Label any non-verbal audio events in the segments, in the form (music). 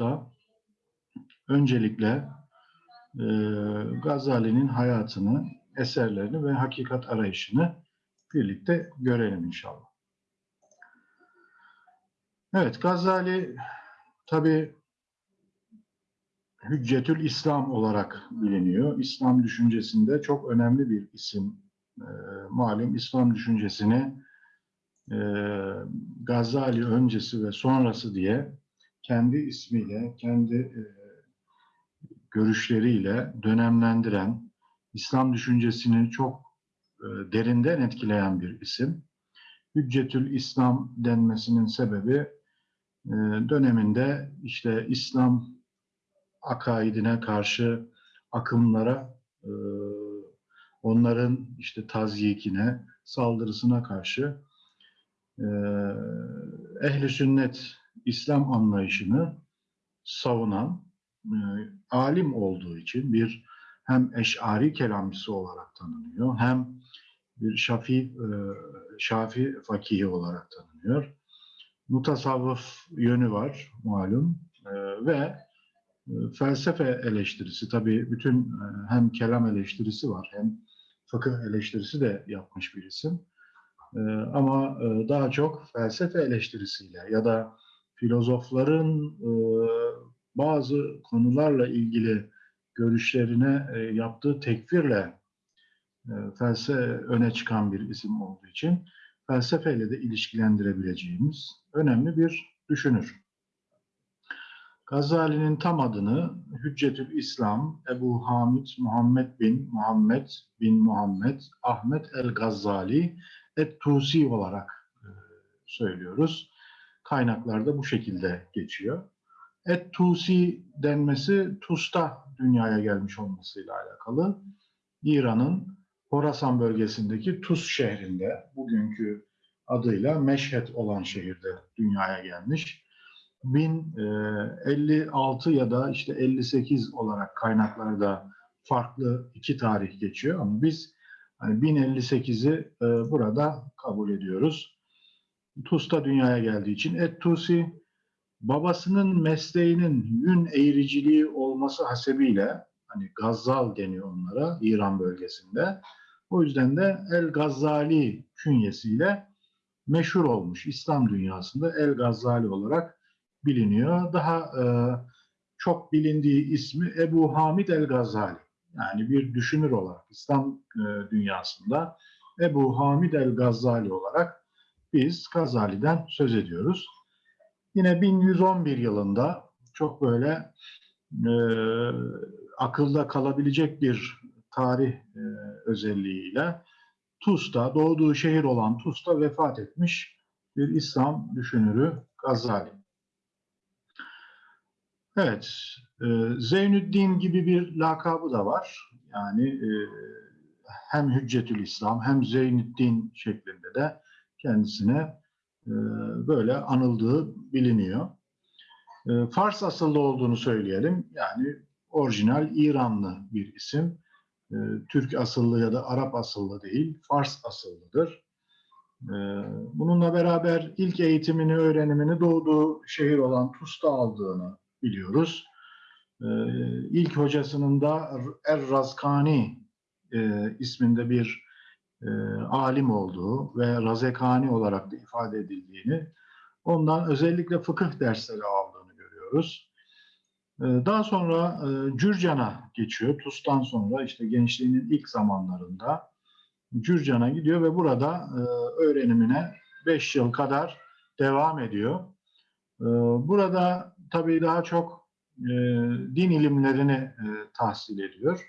hafta öncelikle e, Gazali'nin hayatını, eserlerini ve hakikat arayışını birlikte görelim inşallah. Evet, Gazali tabi Hüccetül İslam olarak biliniyor. İslam düşüncesinde çok önemli bir isim. E, malum İslam düşüncesini e, Gazali öncesi ve sonrası diye kendi ismiyle, kendi e, görüşleriyle dönemlendiren, İslam düşüncesini çok e, derinden etkileyen bir isim. Hüccetül İslam denmesinin sebebi e, döneminde işte İslam akaidine karşı akımlara, e, onların işte tazyikine, saldırısına karşı e, ehli sünnet İslam anlayışını savunan e, alim olduğu için bir hem eşari kelamcısı olarak tanınıyor hem bir şafi e, şafi fakihi olarak tanınıyor. Mutasavvıf yönü var malum e, ve e, felsefe eleştirisi tabii bütün e, hem kelam eleştirisi var hem fıkıh eleştirisi de yapmış bir isim. E, ama daha çok felsefe eleştirisiyle ya da filozofların e, bazı konularla ilgili görüşlerine e, yaptığı tekfirle e, felsefe öne çıkan bir isim olduğu için felsefeyle de ilişkilendirebileceğimiz önemli bir düşünür. Gazali'nin tam adını Hüccetül İslam Ebu Hamid Muhammed bin Muhammed bin Muhammed Ahmet el Gazali et Tusi olarak e, söylüyoruz. Kaynaklarda bu şekilde geçiyor. Et Tusi denmesi Tus'ta dünyaya gelmiş olmasıyla alakalı. İran'ın Horasan bölgesindeki Tus şehrinde, bugünkü adıyla Meşhed olan şehirde dünyaya gelmiş. 1056 ya da işte 58 olarak kaynaklarda farklı iki tarih geçiyor ama biz hani 1058'i e, burada kabul ediyoruz. Tus'ta dünyaya geldiği için Et Tusi babasının mesleğinin yün eğriciliği olması hasebiyle hani Gazzal deniyor onlara İran bölgesinde. O yüzden de El Gazzali künyesiyle meşhur olmuş İslam dünyasında El Gazzali olarak biliniyor. Daha e, çok bilindiği ismi Ebu Hamid El Gazzali. Yani bir düşünür olarak İslam e, dünyasında Ebu Hamid El Gazzali olarak biz Gazali'den söz ediyoruz. Yine 1111 yılında çok böyle e, akılda kalabilecek bir tarih e, özelliğiyle Tus'ta, doğduğu şehir olan Tus'ta vefat etmiş bir İslam düşünürü Gazali. Evet, e, Zeynüddin gibi bir lakabı da var. Yani e, hem Hüccetül İslam hem Zeynüddin şeklinde de kendisine e, böyle anıldığı biliniyor. E, Fars asıllı olduğunu söyleyelim. Yani orijinal İranlı bir isim. E, Türk asıllı ya da Arap asıllı değil, Fars asıllıdır. Bununla beraber ilk eğitimini, öğrenimini doğduğu şehir olan Tus'ta aldığını biliyoruz. İlk hocasının da Er-Razkani e, isminde bir e, alim olduğu ve Razekani olarak da ifade edildiğini, ondan özellikle fıkıh dersleri aldığını görüyoruz. E, daha sonra e, Cürcan'a geçiyor. Tus'tan sonra işte gençliğinin ilk zamanlarında Cürcan'a gidiyor ve burada e, öğrenimine 5 yıl kadar devam ediyor. E, burada tabii daha çok e, din ilimlerini e, tahsil ediyor.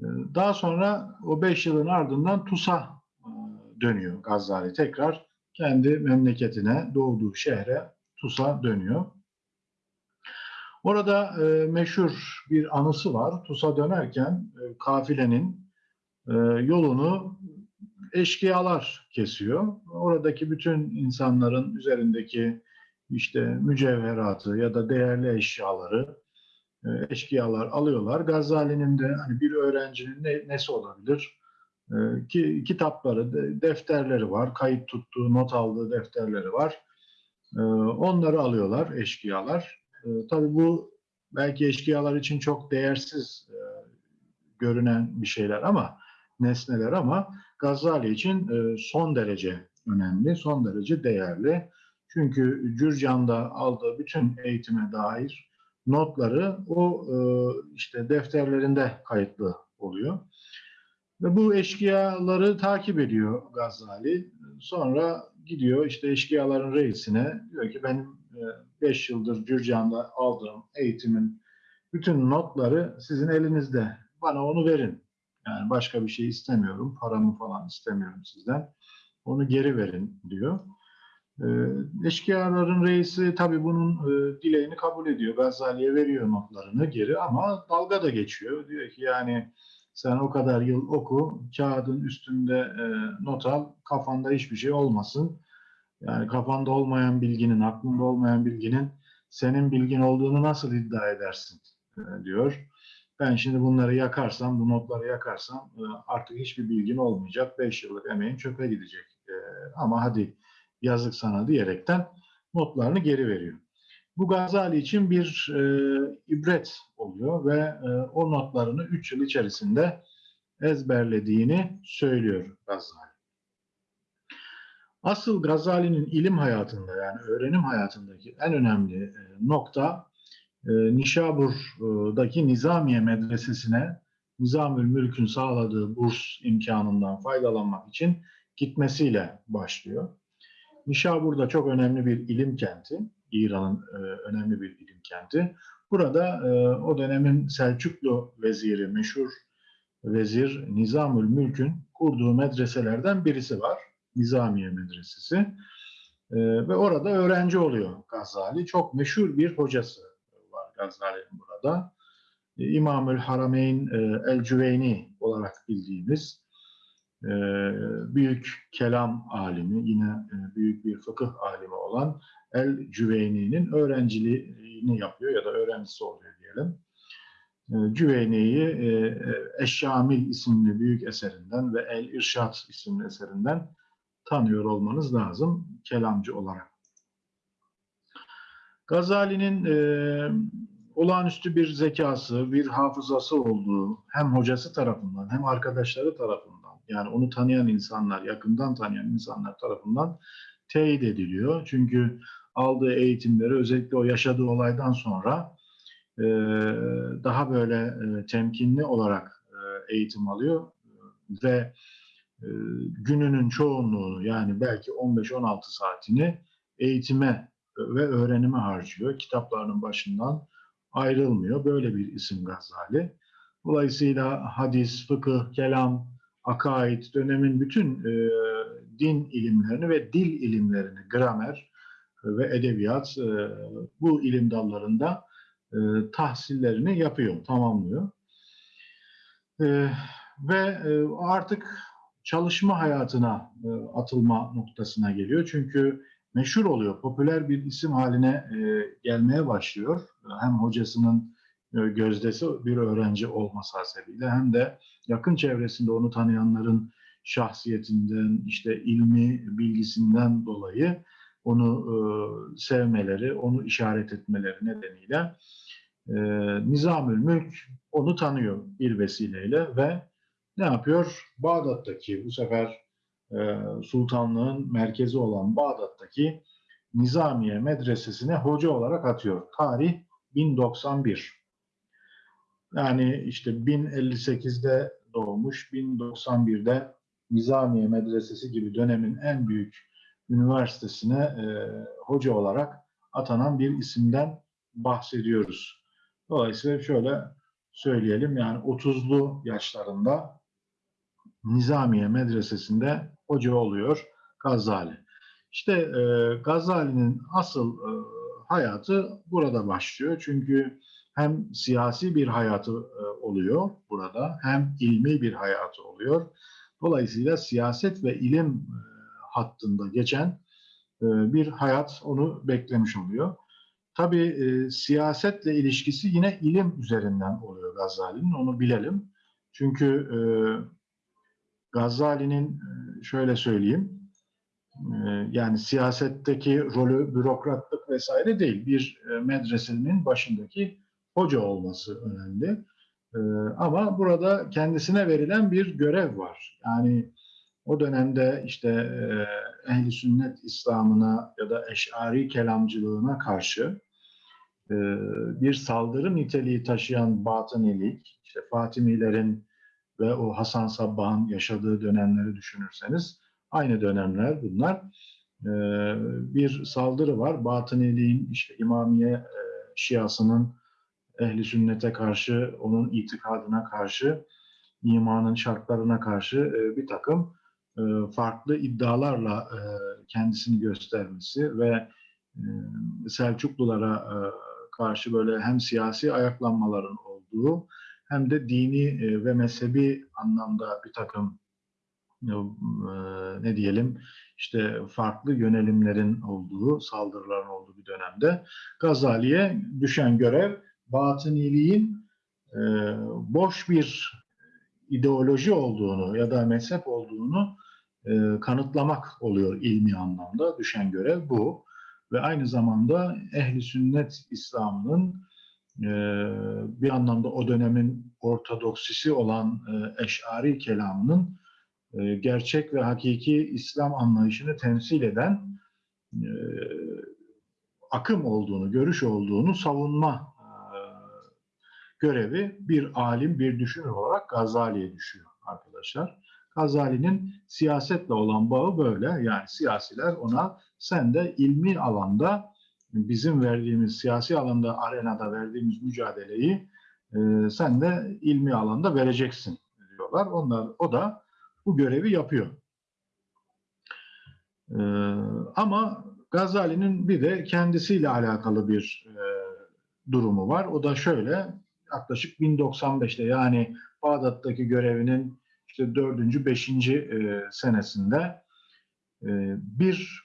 E, daha sonra o beş yılın ardından TUS'a e, dönüyor Gazali. Tekrar kendi memleketine, doğduğu şehre TUS'a dönüyor. Orada e, meşhur bir anısı var. TUS'a dönerken e, kafilenin e, yolunu eşkıyalar kesiyor. Oradaki bütün insanların üzerindeki işte mücevheratı ya da değerli eşyaları eşkıyalar alıyorlar. Gazali'nin de hani bir öğrencinin ne, nesi olabilir? E, ki kitapları, defterleri var, kayıt tuttuğu, not aldığı defterleri var. E, onları alıyorlar eşkıyalar. E, tabii bu belki eşkıyalar için çok değersiz e, görünen bir şeyler ama nesneler ama Gazali için e, son derece önemli, son derece değerli. Çünkü Cürcan'da aldığı bütün eğitime dair notları o e, işte defterlerinde kayıtlı oluyor. Ve bu eşkıyaları takip ediyor Gazali. Sonra gidiyor işte eşkıyaların reisine diyor ki benim 5 yıldır Cürcan'da aldığım eğitimin bütün notları sizin elinizde. Bana onu verin. Yani başka bir şey istemiyorum. Paramı falan istemiyorum sizden. Onu geri verin diyor. E, eşkıyaların reisi tabii bunun e, dileğini kabul ediyor. Gazali'ye veriyor notlarını geri ama dalga da geçiyor. Diyor ki yani sen o kadar yıl oku, kağıdın üstünde e, not al, kafanda hiçbir şey olmasın. Yani kafanda olmayan bilginin, aklında olmayan bilginin senin bilgin olduğunu nasıl iddia edersin e, diyor. Ben şimdi bunları yakarsam, bu notları yakarsam artık hiçbir bilgin olmayacak. Beş yıllık emeğin çöpe gidecek. Ama hadi yazık sana diyerekten notlarını geri veriyor. Bu Gazali için bir e, ibret oluyor ve e, o notlarını 3 yıl içerisinde ezberlediğini söylüyor Gazali. Asıl Gazali'nin ilim hayatında yani öğrenim hayatındaki en önemli e, nokta e, Nişabur'daki Nizamiye Medresesi'ne Nizamül Mülk'ün sağladığı burs imkanından faydalanmak için gitmesiyle başlıyor. Nişabur da çok önemli bir ilim kenti. İran'ın e, önemli bir ilim kenti. Burada e, o dönemin Selçuklu veziri, meşhur vezir Nizamül Mülk'ün kurduğu medreselerden birisi var. Nizamiye Medresesi. E, ve orada öğrenci oluyor Gazali. Çok meşhur bir hocası var Gazali'nin burada. E, İmamül Harameyn e, El-Cüveyni olarak bildiğimiz e, büyük kelam alimi, yine e, büyük bir fıkıh alimi olan El-Cüveyni'nin öğrenciliğini yapıyor ya da öğrencisi oluyor diyelim. E, Cüveyni'yi e, Eşşamil isimli büyük eserinden ve El-İrşad isimli eserinden tanıyor olmanız lazım kelamcı olarak. Gazali'nin e, olağanüstü bir zekası, bir hafızası olduğu hem hocası tarafından hem arkadaşları tarafından yani onu tanıyan insanlar, yakından tanıyan insanlar tarafından teyit ediliyor. Çünkü aldığı eğitimleri özellikle o yaşadığı olaydan sonra e, daha böyle e, temkinli olarak e, eğitim alıyor ve e, gününün çoğunluğunu yani belki 15-16 saatini eğitime ve öğrenime harcıyor. Kitaplarının başından ayrılmıyor. Böyle bir isim Gazali. Dolayısıyla hadis, fıkıh, kelam, akaid, dönemin bütün e, din ilimlerini ve dil ilimlerini, gramer ve edebiyat e, bu ilim dallarında e, tahsillerini yapıyor, tamamlıyor. E, ve e, artık çalışma hayatına e, atılma noktasına geliyor. Çünkü meşhur oluyor, popüler bir isim haline e, gelmeye başlıyor. Hem hocasının e, gözdesi bir öğrenci olması hasebiyle hem de yakın çevresinde onu tanıyanların şahsiyetinden, işte ilmi bilgisinden dolayı onu e, sevmeleri, onu işaret etmeleri nedeniyle e, Nizamül Mülk onu tanıyor bir vesileyle ve ne yapıyor? Bağdat'taki bu sefer e, sultanlığın merkezi olan Bağdat'taki Nizamiye medresesine hoca olarak atıyor. Tarih 1091. Yani işte 1058'de doğmuş, 1091'de Nizamiye Medresesi gibi dönemin en büyük üniversitesine e, hoca olarak atanan bir isimden bahsediyoruz. Dolayısıyla şöyle söyleyelim yani 30'lu yaşlarında Nizamiye Medresesi'nde hoca oluyor Gazali. İşte e, Gazali'nin asıl e, hayatı burada başlıyor. Çünkü hem siyasi bir hayatı e, oluyor burada hem ilmi bir hayatı oluyor. Dolayısıyla siyaset ve ilim e, hattında geçen e, bir hayat onu beklemiş oluyor. Tabii siyasetle ilişkisi yine ilim üzerinden oluyor Gazali'nin, onu bilelim. Çünkü Gazali'nin şöyle söyleyeyim, yani siyasetteki rolü bürokratlık vesaire değil. Bir e, medresenin başındaki hoca olması önemli. E, ama burada kendisine verilen bir görev var. Yani o dönemde işte e, ehli sünnet İslam'ına ya da eşari kelamcılığına karşı e, bir saldırı niteliği taşıyan batınilik, işte Fatimilerin ve o Hasan Sabbah'ın yaşadığı dönemleri düşünürseniz aynı dönemler bunlar. E, bir saldırı var. Batıniliğin işte İmamiye e, Şiasının ehli sünnete karşı, onun itikadına karşı, imanın şartlarına karşı e, bir takım e, farklı iddialarla e, kendisini göstermesi ve Selçuklulara karşı böyle hem siyasi ayaklanmaların olduğu hem de dini ve mezhebi anlamda bir takım ne diyelim işte farklı yönelimlerin olduğu, saldırıların olduğu bir dönemde Gazali'ye düşen görev batıniliğin e, boş bir ideoloji olduğunu ya da mezhep olduğunu e, kanıtlamak oluyor ilmi anlamda. Düşen görev bu. Ve aynı zamanda ehli sünnet İslam'ın e, bir anlamda o dönemin ortodoksisi olan e, eşari kelamının e, gerçek ve hakiki İslam anlayışını temsil eden e, akım olduğunu, görüş olduğunu savunma görevi bir alim, bir düşünür olarak Gazali'ye düşüyor arkadaşlar. Gazali'nin siyasetle olan bağı böyle. Yani siyasiler ona sen de ilmi alanda bizim verdiğimiz siyasi alanda arenada verdiğimiz mücadeleyi e, sen de ilmi alanda vereceksin diyorlar. Onlar o da bu görevi yapıyor. E, ama Gazali'nin bir de kendisiyle alakalı bir e, durumu var. O da şöyle yaklaşık 1095'te yani Bağdat'taki görevinin işte dördüncü, beşinci e, senesinde e, bir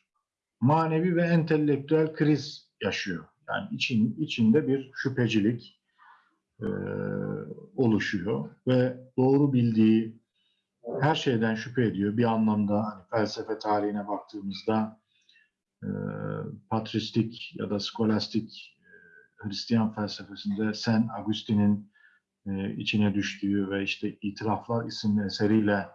manevi ve entelektüel kriz yaşıyor. Yani için, içinde bir şüphecilik e, oluşuyor ve doğru bildiği her şeyden şüphe ediyor. Bir anlamda hani felsefe tarihine baktığımızda patristik ya da skolastik Hristiyan felsefesinde Sen Agustin'in e, içine düştüğü ve işte İtiraflar isimli eseriyle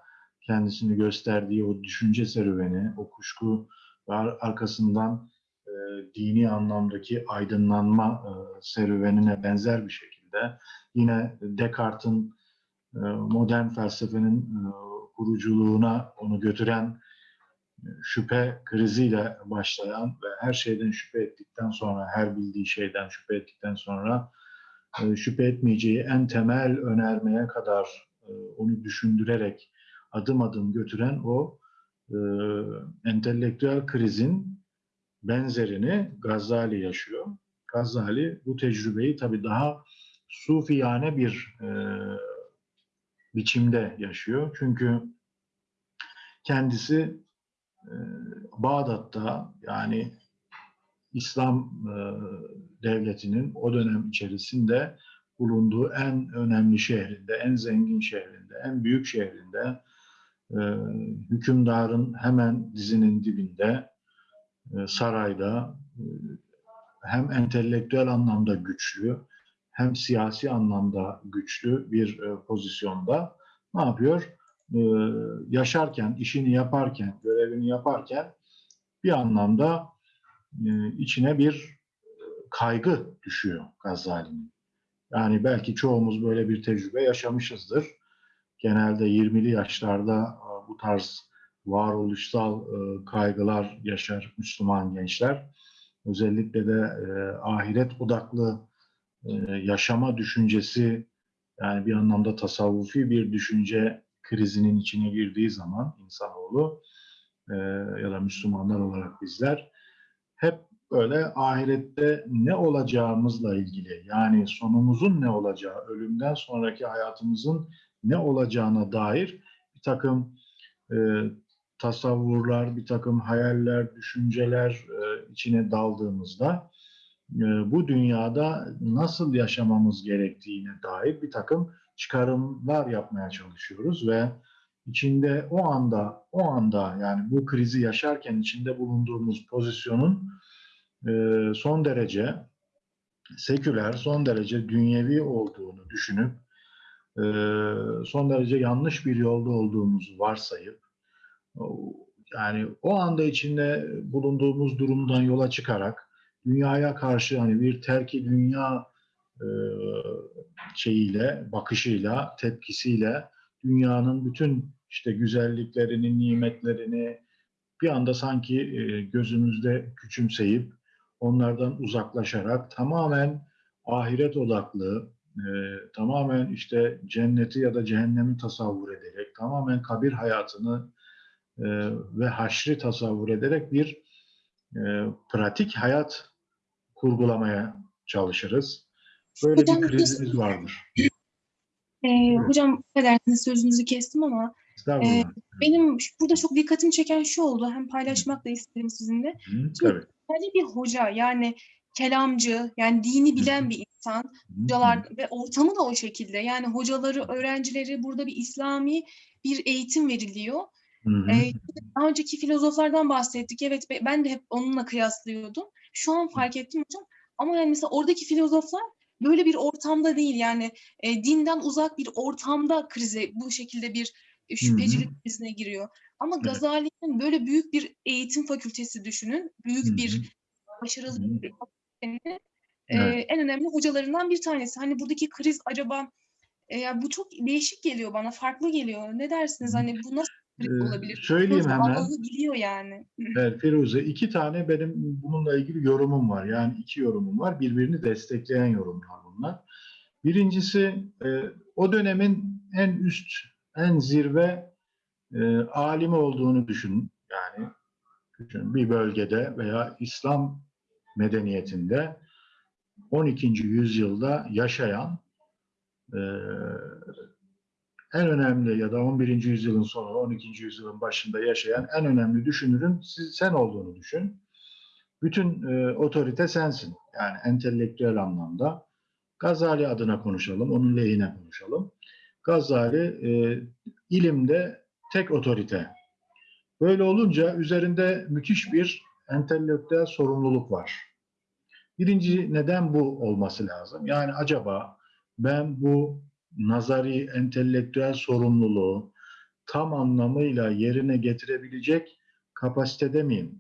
kendisini gösterdiği o düşünce serüveni, o kuşku ve arkasından e, dini anlamdaki aydınlanma e, serüvenine benzer bir şekilde yine Descartes'in e, modern felsefenin e, kuruculuğuna onu götüren şüphe kriziyle başlayan ve her şeyden şüphe ettikten sonra, her bildiği şeyden şüphe ettikten sonra e, şüphe etmeyeceği en temel önermeye kadar e, onu düşündürerek adım adım götüren o e, entelektüel krizin benzerini Gazali yaşıyor. Gazali bu tecrübeyi tabii daha sufiyane bir biçimde yaşıyor. Çünkü kendisi e, Bağdat'ta yani İslam e, devletinin o dönem içerisinde bulunduğu en önemli şehrinde, en zengin şehrinde, en büyük şehrinde, e, hükümdarın hemen dizinin dibinde, e, sarayda hem entelektüel anlamda güçlü, hem siyasi anlamda güçlü bir pozisyonda ne yapıyor? E, yaşarken, işini yaparken, görevini yaparken bir anlamda e, içine bir kaygı düşüyor Gazali'nin. Yani belki çoğumuz böyle bir tecrübe yaşamışızdır. Genelde 20'li yaşlarda bu tarz varoluşsal kaygılar yaşar Müslüman gençler. Özellikle de ahiret odaklı yaşama düşüncesi yani bir anlamda tasavvufi bir düşünce krizinin içine girdiği zaman insanoğlu ya da Müslümanlar olarak bizler hep böyle ahirette ne olacağımızla ilgili yani sonumuzun ne olacağı, ölümden sonraki hayatımızın ne olacağına dair bir takım e, tasavvurlar, bir takım hayaller, düşünceler e, içine daldığımızda e, bu dünyada nasıl yaşamamız gerektiğine dair bir takım çıkarımlar yapmaya çalışıyoruz ve içinde o anda o anda yani bu krizi yaşarken içinde bulunduğumuz pozisyonun e, son derece seküler, son derece dünyevi olduğunu düşünüp e, son derece yanlış bir yolda olduğumuzu varsayıp yani o anda içinde bulunduğumuz durumdan yola çıkarak dünyaya karşı hani bir terki dünya e, şeyiyle, bakışıyla, tepkisiyle dünyanın bütün işte güzelliklerini, nimetlerini bir anda sanki e, gözümüzde küçümseyip onlardan uzaklaşarak tamamen ahiret odaklı, e, tamamen işte cenneti ya da cehennemi tasavvur ederek, tamamen kabir hayatını ve haşri tasavvur ederek bir pratik hayat kurgulamaya çalışırız. Böyle Hocam, bir krizimiz vardır. Ee, hocam affedersiniz sözünüzü kestim ama Estağfurullah. benim burada çok dikkatimi çeken şu oldu. Hem paylaşmak da isterim sizinle. Hı, tabii. Sadece bir hoca yani kelamcı yani dini bilen bir insan. Hocalar ve ortamı da o şekilde. Yani hocaları, öğrencileri burada bir İslami bir eğitim veriliyor. hı, hı, Ee, daha önceki filozoflardan bahsettik. Evet be- ben de hep onunla kıyaslıyordum. Şu an fark ettim hocam. Ama yani mesela oradaki filozoflar böyle bir ortamda değil. Yani e, dinden uzak bir ortamda krize bu şekilde bir e, şüphecilik krizine giriyor. Ama Evet. Gazali'nin böyle büyük bir eğitim fakültesi düşünün. Büyük Hı hı. bir başarılı Hı hı. bir fakültenin, e, Evet. en önemli hocalarından bir tanesi. Hani buradaki kriz acaba e, ya bu çok değişik geliyor bana, farklı geliyor. Ne dersiniz? Hı. Hani bu nasıl Ee, olabilir? söyleyeyim Sonuçta hemen. Biliyor yani. (laughs) Evet Firuze iki tane benim bununla ilgili yorumum var. Yani iki yorumum var. Birbirini destekleyen yorumlar bunlar. Birincisi e, o dönemin en üst, en zirve e, alimi olduğunu düşün. Yani düşün, bir bölgede veya İslam medeniyetinde 12. yüzyılda yaşayan e, en önemli ya da 11. yüzyılın sonu, 12. yüzyılın başında yaşayan en önemli düşünürün siz, sen olduğunu düşün. Bütün e, otorite sensin. Yani entelektüel anlamda. Gazali adına konuşalım, onun lehine konuşalım. Gazali e, ilimde tek otorite. Böyle olunca üzerinde müthiş bir entelektüel sorumluluk var. Birinci neden bu olması lazım? Yani acaba ben bu nazari, entelektüel sorumluluğu tam anlamıyla yerine getirebilecek kapasitede miyim?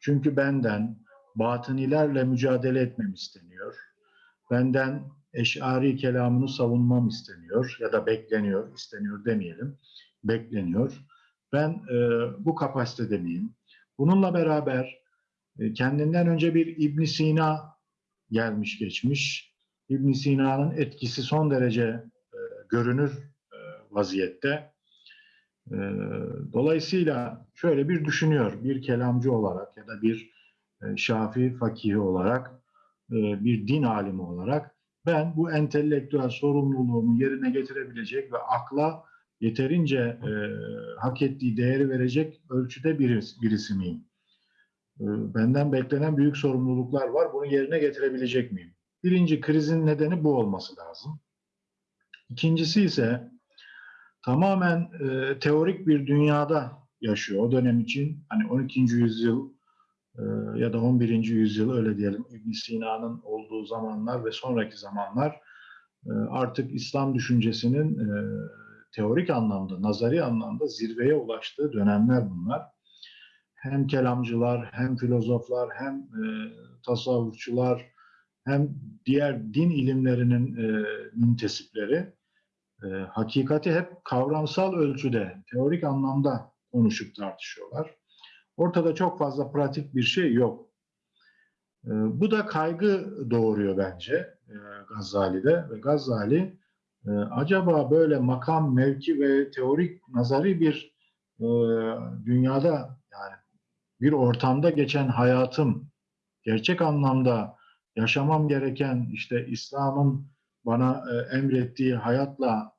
Çünkü benden batınilerle mücadele etmem isteniyor. Benden eşari kelamını savunmam isteniyor ya da bekleniyor, isteniyor demeyelim, bekleniyor. Ben e, bu kapasitede miyim? Bununla beraber e, kendinden önce bir İbn Sina gelmiş geçmiş. İbn Sina'nın etkisi son derece görünür e, vaziyette. E, dolayısıyla şöyle bir düşünüyor, bir kelamcı olarak ya da bir e, şafi fakihi olarak, bir din alimi olarak ben bu entelektüel sorumluluğumu yerine getirebilecek ve akla yeterince hak ettiği değeri verecek ölçüde birisi, miyim? Benden beklenen büyük sorumluluklar var. Bunu yerine getirebilecek miyim? Birinci krizin nedeni bu olması lazım. İkincisi ise tamamen e, teorik bir dünyada yaşıyor o dönem için. Hani 12. yüzyıl e, ya da 11. yüzyıl öyle diyelim İbn Sina'nın olduğu zamanlar ve sonraki zamanlar e, artık İslam düşüncesinin e, teorik anlamda, nazari anlamda zirveye ulaştığı dönemler bunlar. Hem kelamcılar, hem filozoflar, hem e, tasavvufçular, hem diğer din ilimlerinin e, müntesipleri e, hakikati hep kavramsal ölçüde, teorik anlamda konuşup tartışıyorlar. Ortada çok fazla pratik bir şey yok. E, bu da kaygı doğuruyor bence e, Gazali'de ve Gazali e, acaba böyle makam, mevki ve teorik, nazari bir e, dünyada yani bir ortamda geçen hayatım gerçek anlamda yaşamam gereken işte İslam'ın bana e, emrettiği hayatla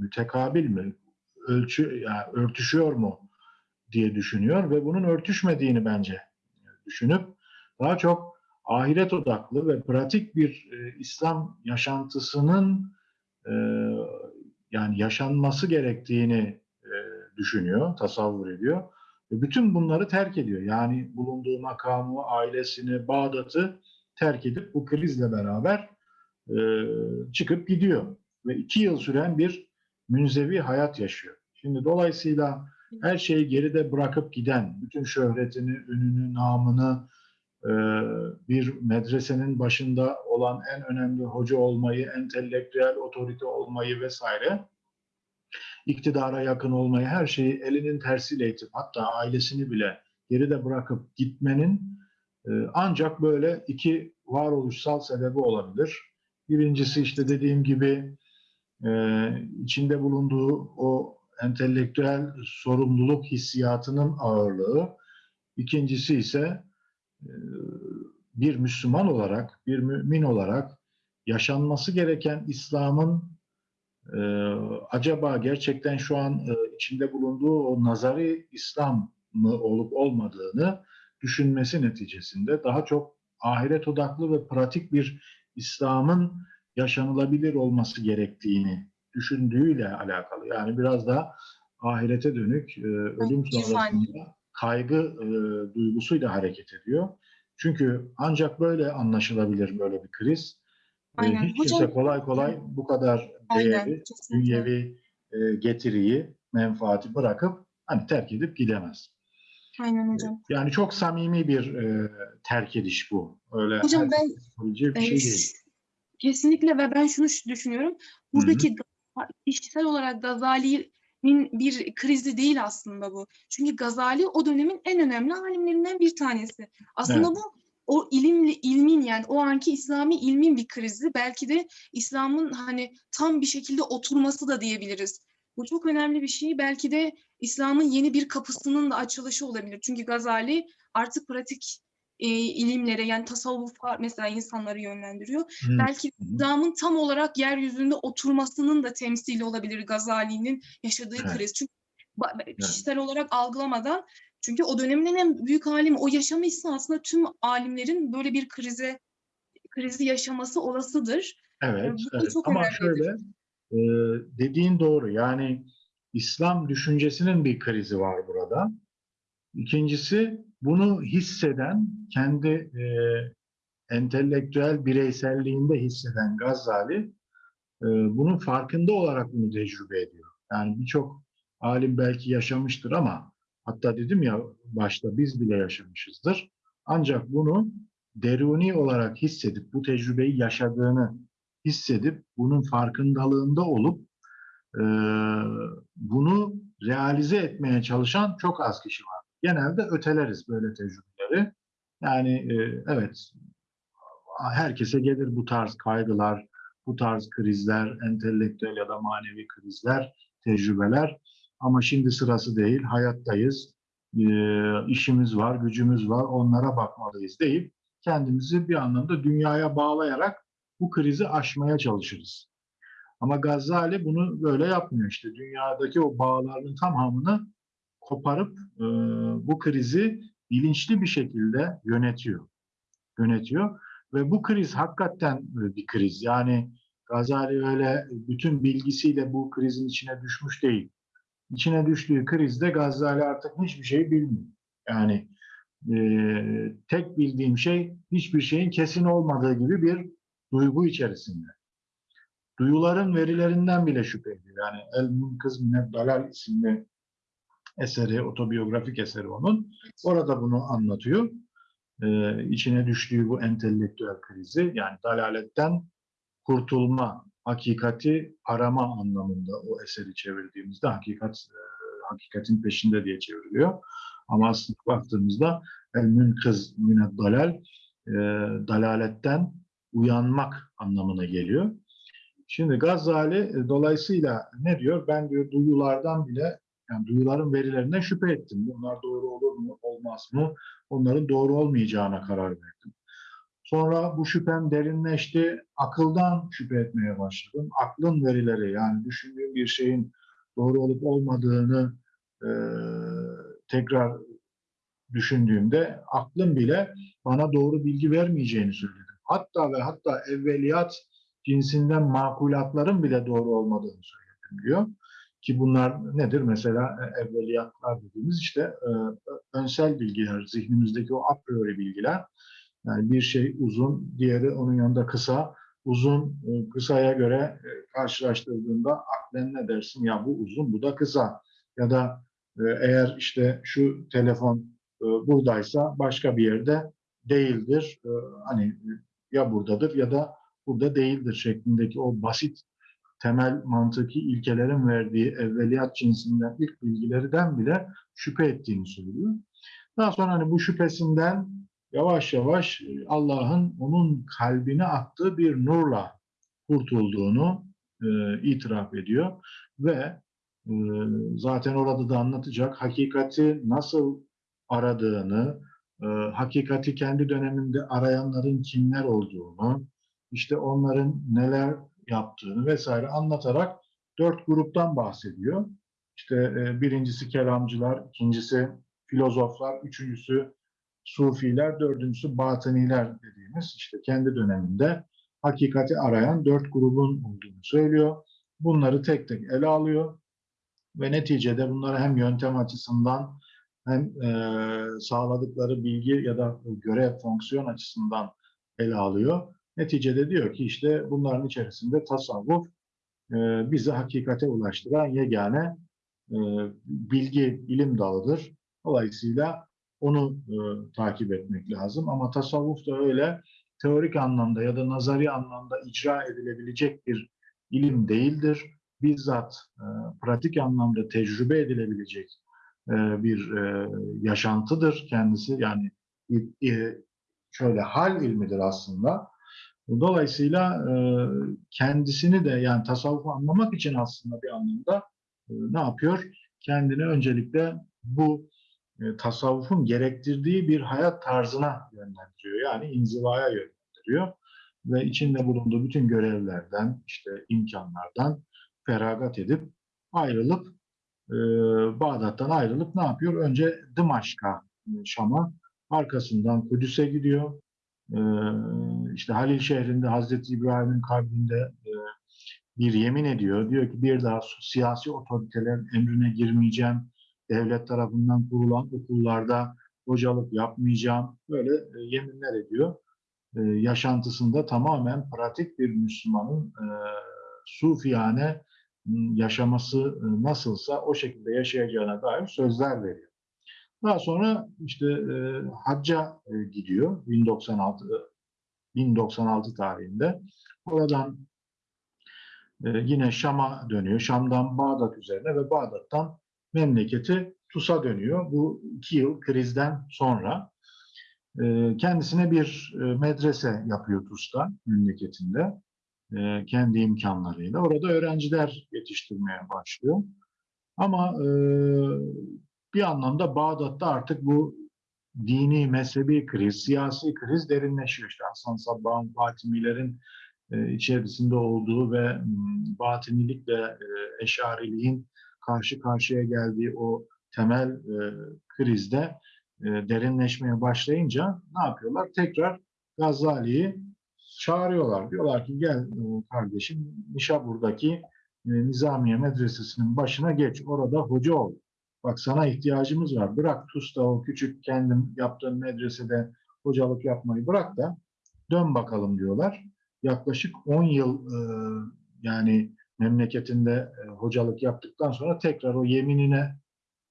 mütekabil mi? Ölçü yani örtüşüyor mu diye düşünüyor ve bunun örtüşmediğini bence düşünüp daha çok ahiret odaklı ve pratik bir e, İslam yaşantısının e, yani yaşanması gerektiğini e, düşünüyor, tasavvur ediyor. Ve bütün bunları terk ediyor. Yani bulunduğu makamı, ailesini, Bağdat'ı terk edip bu krizle beraber e, çıkıp gidiyor. Ve iki yıl süren bir münzevi hayat yaşıyor. Şimdi dolayısıyla her şeyi geride bırakıp giden, bütün şöhretini, ününü, namını, e, bir medresenin başında olan en önemli hoca olmayı, entelektüel otorite olmayı vesaire, iktidara yakın olmayı, her şeyi elinin tersiyle itip hatta ailesini bile geride bırakıp gitmenin e, ancak böyle iki varoluşsal sebebi olabilir. Birincisi işte dediğim gibi e, içinde bulunduğu o entelektüel sorumluluk hissiyatının ağırlığı. İkincisi ise e, bir Müslüman olarak, bir mümin olarak yaşanması gereken İslam'ın e, acaba gerçekten şu an içinde bulunduğu o nazari İslam mı olup olmadığını düşünmesi neticesinde daha çok ahiret odaklı ve pratik bir İslam'ın yaşanılabilir olması gerektiğini düşündüğüyle alakalı. Yani biraz da ahirete dönük e, ölüm sonrasında kaygı e, duygusuyla hareket ediyor. Çünkü ancak böyle anlaşılabilir böyle bir kriz. E, Aynen. hiç kimse Hocam- kolay kolay bu kadar Aynen. kesinlikle. dünyevi e, getiriyi, menfaati bırakıp hani terk edip gidemez. Aynen hocam. Yani çok samimi bir e, terk ediş bu. Öyle Hocam ben bir e, şey değil. kesinlikle ve ben şunu düşünüyorum. Buradaki Ga- kişisel olarak Gazali'nin bir krizi değil aslında bu. Çünkü Gazali o dönemin en önemli alimlerinden bir tanesi. Aslında Evet. bu o ilimli ilmin yani o anki İslami ilmin bir krizi. Belki de İslam'ın hani tam bir şekilde oturması da diyebiliriz. Bu çok önemli bir şey. Belki de İslam'ın yeni bir kapısının da açılışı olabilir. Çünkü Gazali artık pratik e, ilimlere yani tasavvufa mesela insanları yönlendiriyor. Hı. Belki. İslam'ın tam olarak yeryüzünde oturmasının da temsili olabilir Gazali'nin yaşadığı Evet. kriz. Çünkü ba- kişisel olarak algılamadan çünkü o dönemin en büyük alimi o yaşamışsa aslında tüm alimlerin böyle bir krize krizi yaşaması olasıdır. Evet, bu evet. ama şöyle e, dediğin doğru. Yani İslam düşüncesinin bir krizi var burada. İkincisi bunu hisseden, kendi e, entelektüel bireyselliğinde hisseden Gazali e, bunun farkında olarak bunu tecrübe ediyor. Yani birçok alim belki yaşamıştır ama hatta dedim ya başta biz bile yaşamışızdır. Ancak bunu deruni olarak hissedip bu tecrübeyi yaşadığını hissedip bunun farkındalığında olup bunu realize etmeye çalışan çok az kişi var. Genelde öteleriz böyle tecrübeleri. Yani evet herkese gelir bu tarz kaygılar, bu tarz krizler, entelektüel ya da manevi krizler, tecrübeler. Ama şimdi sırası değil, hayattayız, işimiz var, gücümüz var, onlara bakmalıyız deyip kendimizi bir anlamda dünyaya bağlayarak bu krizi aşmaya çalışırız. Ama Gazali bunu böyle yapmıyor işte. Dünyadaki o bağların tamamını koparıp e, bu krizi bilinçli bir şekilde yönetiyor. Yönetiyor ve bu kriz hakikaten e, bir kriz. Yani Gazali öyle bütün bilgisiyle bu krizin içine düşmüş değil. İçine düştüğü krizde Gazali artık hiçbir şey bilmiyor. Yani e, tek bildiğim şey hiçbir şeyin kesin olmadığı gibi bir duygu içerisinde. Duyuların verilerinden bile şüphe ediyor. Yani El Munkız Minnet Dalal isimli eseri, otobiyografik eseri onun. Orada bunu anlatıyor. Ee, içine düştüğü bu entelektüel krizi yani dalaletten kurtulma, hakikati arama anlamında o eseri çevirdiğimizde hakikat e, hakikatin peşinde diye çevriliyor. Ama aslında baktığımızda el münkız minet dalal e, dalaletten uyanmak anlamına geliyor. Şimdi Gazali e, dolayısıyla ne diyor? Ben diyor duyulardan bile yani duyuların verilerinden şüphe ettim. Bunlar doğru olur mu, olmaz mı? Onların doğru olmayacağına karar verdim. Sonra bu şüphem derinleşti. Akıldan şüphe etmeye başladım. Aklın verileri yani düşündüğüm bir şeyin doğru olup olmadığını e, tekrar düşündüğümde aklım bile bana doğru bilgi vermeyeceğini söyledim. Hatta ve hatta evveliyat cinsinden makulatların bile doğru olmadığını söyledim diyor. ki bunlar nedir? Mesela e, evveliyatlar dediğimiz işte e, önsel bilgiler, zihnimizdeki o a priori bilgiler. Yani bir şey uzun, diğeri onun yanında kısa. Uzun, e, kısaya göre karşılaştırdığında aklen ne dersin? Ya bu uzun, bu da kısa. Ya da eğer işte şu telefon buradaysa başka bir yerde değildir. Hani ya buradadır ya da burada değildir şeklindeki o basit temel mantıki ilkelerin verdiği evveliyat cinsinden ilk bilgilerden bile şüphe ettiğini söylüyor. Daha sonra hani bu şüphesinden yavaş yavaş e, Allah'ın onun kalbine attığı bir nurla kurtulduğunu e, itiraf ediyor ve e, zaten orada da anlatacak hakikati nasıl aradığını, e, hakikati kendi döneminde arayanların kimler olduğunu, işte onların neler yaptığını vesaire anlatarak dört gruptan bahsediyor. İşte e, birincisi kelamcılar, ikincisi filozoflar, üçüncüsü sufiler, dördüncüsü batıniler dediğimiz işte kendi döneminde hakikati arayan dört grubun olduğunu söylüyor. Bunları tek tek ele alıyor ve neticede bunları hem yöntem açısından hem e, sağladıkları bilgi ya da görev fonksiyon açısından ele alıyor. Neticede diyor ki işte bunların içerisinde tasavvuf e, bizi hakikate ulaştıran yegane e, bilgi, ilim dalıdır. Dolayısıyla onu e, takip etmek lazım. Ama tasavvuf da öyle teorik anlamda ya da nazari anlamda icra edilebilecek bir ilim değildir. Bizzat e, pratik anlamda tecrübe edilebilecek e, bir e, yaşantıdır kendisi. Yani e, şöyle hal ilmidir aslında. Dolayısıyla e, kendisini de yani tasavvufu anlamak için aslında bir anlamda e, ne yapıyor? Kendini öncelikle bu e, tasavvufun gerektirdiği bir hayat tarzına yönlendiriyor. Yani inzivaya yönlendiriyor ve içinde bulunduğu bütün görevlerden, işte imkanlardan feragat edip ayrılıp e, Bağdat'tan ayrılıp ne yapıyor? Önce Dımaşk'a, Şam'a, arkasından Kudüs'e gidiyor. E, işte Halil şehrinde Hazreti İbrahim'in kalbinde e, bir yemin ediyor. Diyor ki bir daha siyasi otoritelerin emrine girmeyeceğim. Devlet tarafından kurulan okullarda hocalık yapmayacağım. Böyle e, yeminler ediyor. E, yaşantısında tamamen pratik bir Müslümanın e, sufiyane yaşaması e, nasılsa o şekilde yaşayacağına dair sözler veriyor. Daha sonra işte e, hacca e, gidiyor 1096 1096 tarihinde. Oradan e, yine Şam'a dönüyor. Şam'dan Bağdat üzerine ve Bağdat'tan memleketi Tus'a dönüyor. Bu iki yıl krizden sonra e, kendisine bir e, medrese yapıyor Tus'ta memleketinde e, kendi imkanlarıyla. Orada öğrenciler yetiştirmeye başlıyor. Ama e, bir anlamda Bağdat'ta artık bu dini, mezhebi kriz, siyasi kriz derinleşiyor. İşte Hasan Sabbah'ın, Fatimilerin e, içerisinde olduğu ve m, batinilikle e, eşariliğin karşı karşıya geldiği o temel e, krizde derinleşmeye başlayınca ne yapıyorlar? Tekrar Gazali'yi çağırıyorlar. Diyorlar ki gel kardeşim Nişabur'daki Nizamiye Medresesi'nin başına geç. Orada hoca ol. Bak sana ihtiyacımız var. Bırak Tus'ta o küçük kendin yaptığın medresede hocalık yapmayı bırak da dön bakalım diyorlar. Yaklaşık 10 yıl e, yani memleketinde e, hocalık yaptıktan sonra tekrar o yeminine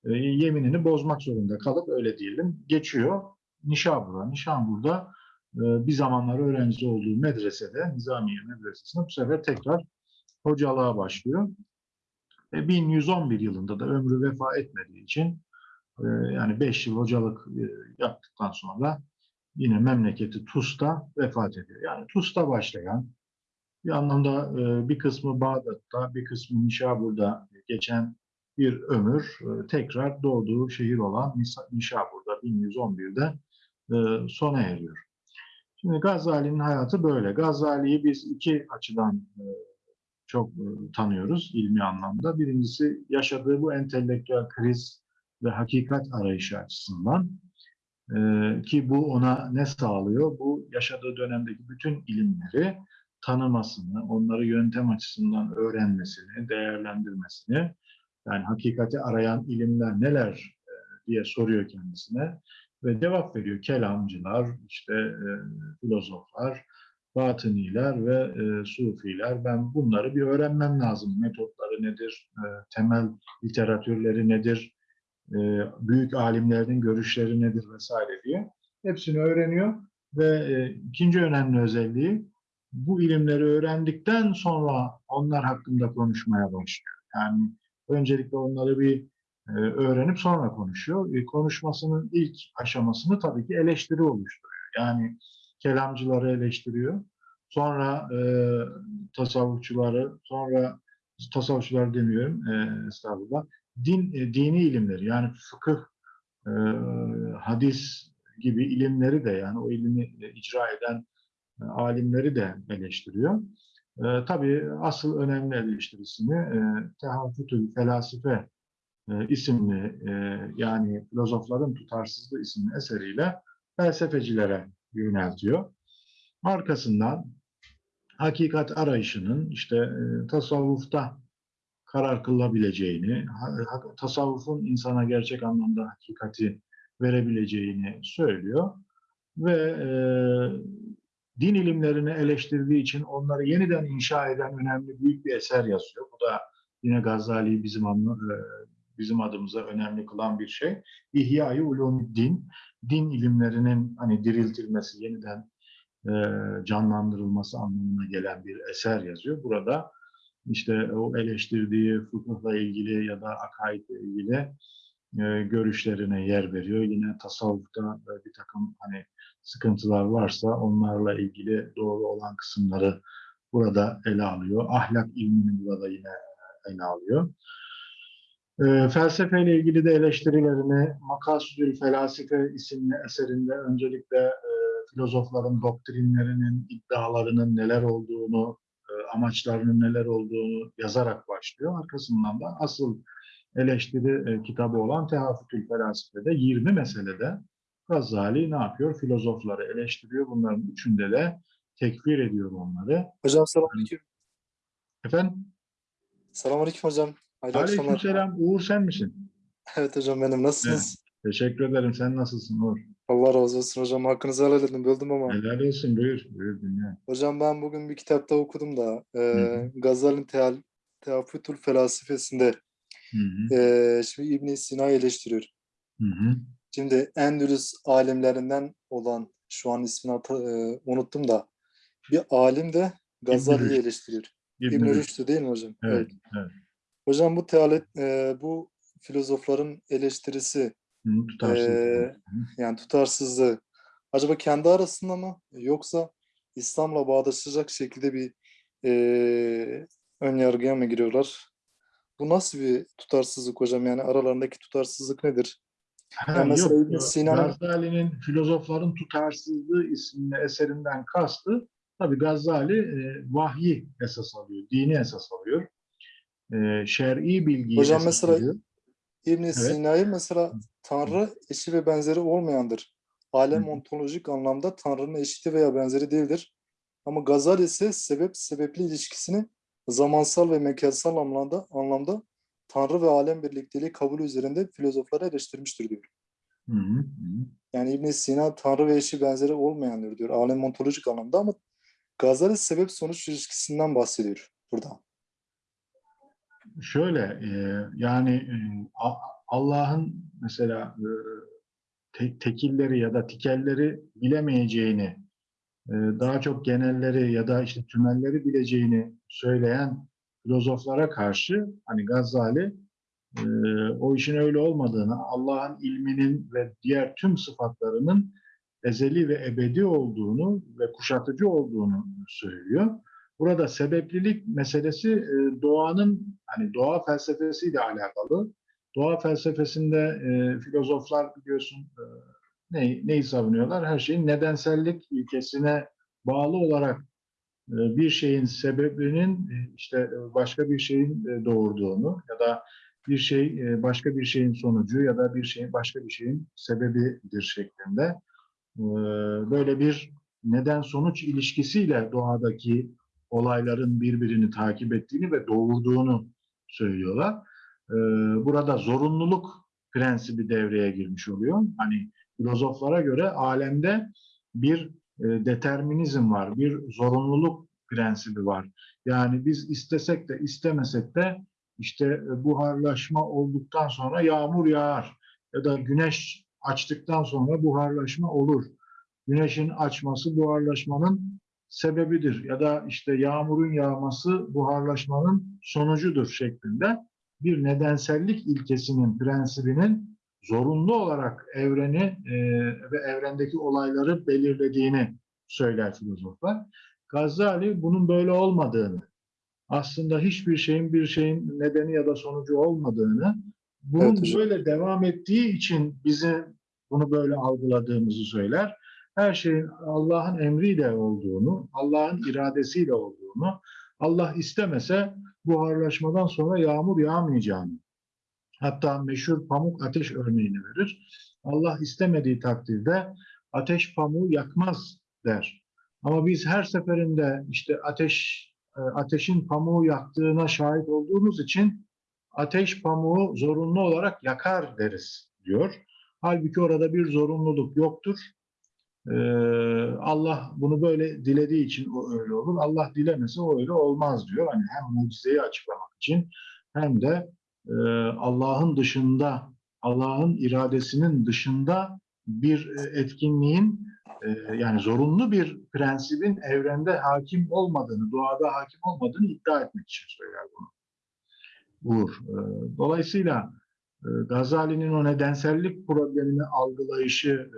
e, yeminini bozmak zorunda kalıp öyle diyelim geçiyor Nişabur'a. Nişabur'da e, bir zamanlar öğrenci olduğu medresede Nizamiye Medresesi'nde bu sefer tekrar hocalığa başlıyor. 1111 yılında da ömrü vefa etmediği için e, yani 5 yıl hocalık e, yaptıktan sonra yine memleketi Tus'ta vefat ediyor. Yani Tus'ta başlayan bir anlamda e, bir kısmı Bağdat'ta, bir kısmı Nişabur'da geçen bir ömür tekrar doğduğu şehir olan Nişabur'da 1111'de sona eriyor. Şimdi Gazali'nin hayatı böyle. Gazali'yi biz iki açıdan çok e, tanıyoruz ilmi anlamda. Birincisi yaşadığı bu entelektüel kriz ve hakikat arayışı açısından e, ki bu ona ne sağlıyor? Bu yaşadığı dönemdeki bütün ilimleri tanımasını, onları yöntem açısından öğrenmesini, değerlendirmesini, Yani hakikati arayan ilimler neler e, diye soruyor kendisine ve cevap veriyor. Kelamcılar, işte e, filozoflar, batıniler ve e, sufiler. Ben bunları bir öğrenmem lazım. Metotları nedir, e, temel literatürleri nedir, e, büyük alimlerin görüşleri nedir vesaire diye. Hepsini öğreniyor ve e, ikinci önemli özelliği bu ilimleri öğrendikten sonra onlar hakkında konuşmaya başlıyor. Yani öncelikle onları bir e, öğrenip sonra konuşuyor. E, konuşmasının ilk aşamasını tabii ki eleştiri oluşturuyor. Yani kelamcıları eleştiriyor. Sonra e, tasavvufçuları, sonra tasavvufçular demiyorum, e, estağfurullah, din, e, dini ilimleri yani fıkıh, e, hadis gibi ilimleri de yani o ilimi e, icra eden e, alimleri de eleştiriyor. E, tabii asıl önemli eleştirisini e, Tehafütül Felasife e, isimli e, yani filozofların tutarsızlığı isimli eseriyle felsefecilere yöneltiyor. Arkasından hakikat arayışının işte e, tasavvufta karar kılabileceğini, tasavvufun insana gerçek anlamda hakikati verebileceğini söylüyor ve e, din ilimlerini eleştirdiği için onları yeniden inşa eden önemli büyük bir eser yazıyor. Bu da yine Gazali'yi bizim e, bizim adımıza önemli kılan bir şey. İhya-i Ulumuddin, din ilimlerinin hani diriltilmesi, yeniden e, canlandırılması anlamına gelen bir eser yazıyor. Burada işte o eleştirdiği fıkıhla ilgili ya da akaidle ilgili e, görüşlerine yer veriyor. Yine tasavvufta e, bir takım hani sıkıntılar varsa onlarla ilgili doğru olan kısımları burada ele alıyor. Ahlak ilmini burada yine ele alıyor. E, felsefeyle ilgili de eleştirilerini Makasudül Felasife isimli eserinde öncelikle e, filozofların doktrinlerinin, iddialarının neler olduğunu, e, amaçlarının neler olduğunu yazarak başlıyor. Arkasından da asıl eleştiri e, kitabı olan Tehafütül Felasife'de 20 meselede Gazali ne yapıyor? Filozofları eleştiriyor. Bunların üçünde de tekfir ediyor onları. Hocam selamünaleyküm. Efendim? Selamünaleyküm hocam. Akşamlar. Aleykümselam. Uğur sen misin? (laughs) Evet hocam benim. Nasılsınız? Teşekkür ederim. Sen nasılsın Uğur? Allah razı olsun hocam. Hakkınızı helal edin. Böldüm ama. Helal olsun. Buyur. Buyur. Hocam ben bugün bir kitapta okudum da e, hı. Gazali'nin Teal, Teafütül Felsefesinde Hı hı. e, şimdi İbn Sina'yı eleştiriyor. Hı hı. Şimdi Endülüs alimlerinden olan şu an ismini e, unuttum da bir alim de Gazali'yi eleştiriyor. İbn İbn Rüşd. Rüşd'ü değil mi hocam? Evet. evet. Hocam bu tealet, e, bu filozofların eleştirisi Hı, tutarsız. Ee, yani tutarsızlığı acaba kendi arasında mı yoksa İslam'la bağdaşacak şekilde bir eee ön yargıya mı giriyorlar? Bu nasıl bir tutarsızlık hocam? Yani aralarındaki tutarsızlık nedir? Ha, Yani yok, Gazali'nin Filozofların Tutarsızlığı isimli eserinden kastı tabi Gazali e, vahyi esas alıyor, dini esas alıyor. E, şer'i bilgiyi Hocam mesela- alıyor. İbn Sina'yı mesela Tanrı eşi ve benzeri olmayandır. Alem Hı. ontolojik anlamda Tanrı'nın eşiti veya benzeri değildir. Ama Gazali ise sebep sebepli ilişkisini zamansal ve mekansal anlamda anlamda Tanrı ve alem birlikteliği kabul üzerinde filozofları eleştirmiştir diyor. Hı hı, hı. Yani İbn Sina Tanrı ve eşi benzeri olmayandır diyor. Alem ontolojik anlamda ama Gazali sebep sonuç ilişkisinden bahsediyor burada. Şöyle e, yani e, Allah'ın mesela e, te- tekilleri ya da tikelleri bilemeyeceğini, daha çok genelleri ya da işte tümelleri bileceğini söyleyen filozoflara karşı hani Gazali o işin öyle olmadığını, Allah'ın ilminin ve diğer tüm sıfatlarının ezeli ve ebedi olduğunu ve kuşatıcı olduğunu söylüyor. Burada sebeplilik meselesi e, doğanın hani doğa felsefesiyle alakalı. Doğa felsefesinde e, filozoflar biliyorsun e, ne, neyi savunuyorlar? Her şeyin nedensellik ilkesine bağlı olarak e, bir şeyin sebebinin e, işte e, başka bir şeyin e, doğurduğunu ya da bir şey e, başka bir şeyin sonucu ya da bir şeyin başka bir şeyin sebebidir şeklinde böyle bir neden sonuç ilişkisiyle doğadaki olayların birbirini takip ettiğini ve doğurduğunu söylüyorlar. e, burada zorunluluk prensibi devreye girmiş oluyor. Hani filozoflara göre alemde bir e, determinizm var, bir zorunluluk prensibi var. Yani biz istesek de istemesek de işte e, buharlaşma olduktan sonra yağmur yağar ya da güneş açtıktan sonra buharlaşma olur. Güneşin açması buharlaşmanın sebebidir ya da işte yağmurun yağması buharlaşmanın sonucudur şeklinde bir nedensellik ilkesinin, prensibinin zorunlu olarak evreni e, ve evrendeki olayları belirlediğini söyler filozoflar. Gazali bunun böyle olmadığını, aslında hiçbir şeyin bir şeyin nedeni ya da sonucu olmadığını, bunun Evet böyle devam ettiği için bizi bunu böyle algıladığımızı söyler. Her şeyin Allah'ın emriyle olduğunu, Allah'ın iradesiyle olduğunu, Allah istemese buharlaşmadan sonra yağmur yağmayacağını, hatta meşhur pamuk ateş örneğini verir. Allah istemediği takdirde ateş pamuğu yakmaz der. Ama biz her seferinde işte ateş e, ateşin pamuğu yaktığına şahit olduğumuz için ateş pamuğu zorunlu olarak yakar deriz diyor. Halbuki orada bir zorunluluk yoktur. Ee, Allah bunu böyle dilediği için o öyle olur. Allah dilemese o öyle olmaz diyor. Hani hem mucizeyi açıklamak için hem de e, Allah'ın dışında, Allah'ın iradesinin dışında bir e, etkinliğin e, yani zorunlu bir prensibin evrende hakim olmadığını, doğada hakim olmadığını iddia etmek için söyler bunu. Uğur. Dolayısıyla Gazali'nin o nedensellik problemini algılayışı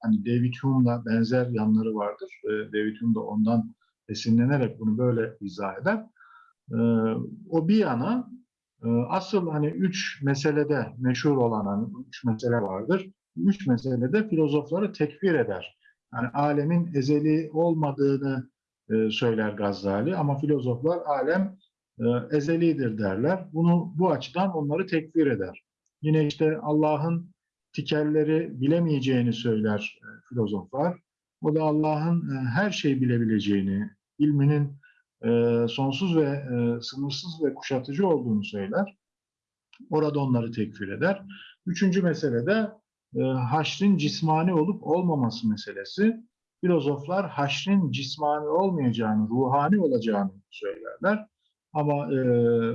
hani David Hume'la benzer yanları vardır. E, David Hume da ondan esinlenerek bunu böyle izah eder. E, o bir yana e, asıl hani üç meselede meşhur olan hani üç mesele vardır. Üç meselede filozofları tekfir eder. Yani alemin ezeli olmadığını e, söyler Gazali ama filozoflar alem e, ezelidir derler. Bunu bu açıdan onları tekfir eder. Yine işte Allah'ın tikelleri bilemeyeceğini söyler e, filozoflar. O da Allah'ın e, her şeyi bilebileceğini, ilminin e, sonsuz ve sınırsız ve kuşatıcı olduğunu söyler. Orada onları tekfir eder. Üçüncü mesele de haşrin cismani olup olmaması meselesi. Filozoflar haşrin cismani olmayacağını, ruhani olacağını söylerler. Ama e,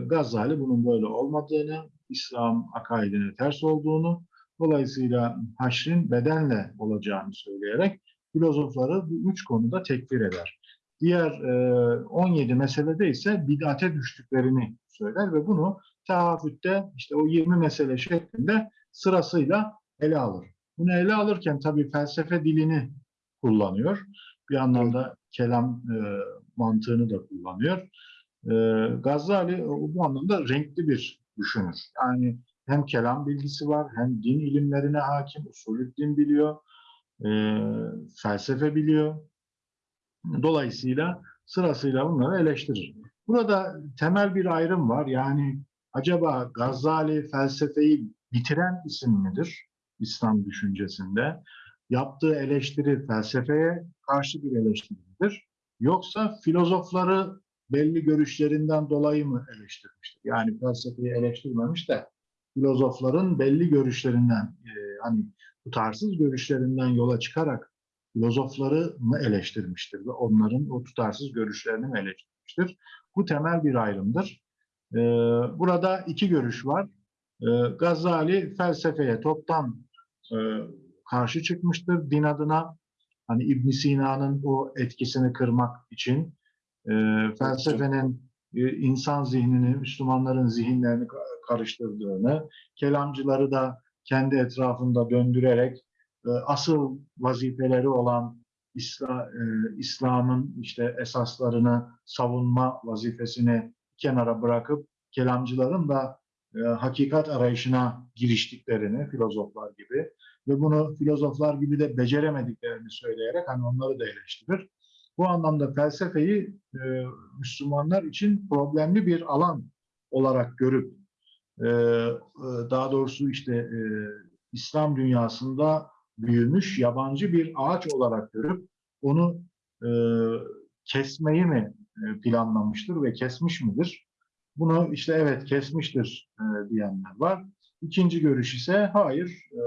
Gazali bunun böyle olmadığını, İslam akaidine ters olduğunu, dolayısıyla haşrin bedenle olacağını söyleyerek filozofları bu üç konuda tekfir eder. Diğer e, 17 meselede ise bid'ate düştüklerini söyler ve bunu tehafütte işte o 20 mesele şeklinde sırasıyla ele alır. Bunu ele alırken tabii felsefe dilini kullanıyor. Bir anlamda kelam e, mantığını da kullanıyor. E, Gazali bu anlamda renkli bir düşünür. Yani hem kelam bilgisi var, hem din ilimlerine hakim, usulü din biliyor, e, felsefe biliyor. Dolayısıyla sırasıyla bunları eleştirir. Burada temel bir ayrım var. Yani acaba Gazali felsefeyi bitiren isim midir İslam düşüncesinde? Yaptığı eleştiri felsefeye karşı bir eleştiridir. Yoksa filozofları belli görüşlerinden dolayı mı eleştirmiştir? Yani felsefeyi eleştirmemiş de filozofların belli görüşlerinden, e, hani tutarsız görüşlerinden yola çıkarak filozofları mı eleştirmiştir ve onların o tutarsız görüşlerini mi eleştirmiştir? Bu temel bir ayrımdır. Ee, burada iki görüş var. Ee, Gazali felsefeye toptan e, karşı çıkmıştır din adına. Hani İbn Sina'nın o etkisini kırmak için e, felsefenin e, insan zihnini, Müslümanların zihinlerini karıştırdığını, kelamcıları da kendi etrafında döndürerek e, asıl vazifeleri olan İsla, e, İslam'ın işte esaslarını savunma vazifesini kenara bırakıp kelamcıların da e, hakikat arayışına giriştiklerini filozoflar gibi ve bunu filozoflar gibi de beceremediklerini söyleyerek hani onları da eleştirir. Bu anlamda felsefeyi e, Müslümanlar için problemli bir alan olarak görüp e, daha doğrusu işte e, İslam dünyasında büyümüş yabancı bir ağaç olarak görüp onu e, kesmeyi mi planlamıştır ve kesmiş midir? Bunu işte evet kesmiştir e, diyenler var. İkinci görüş ise hayır. E,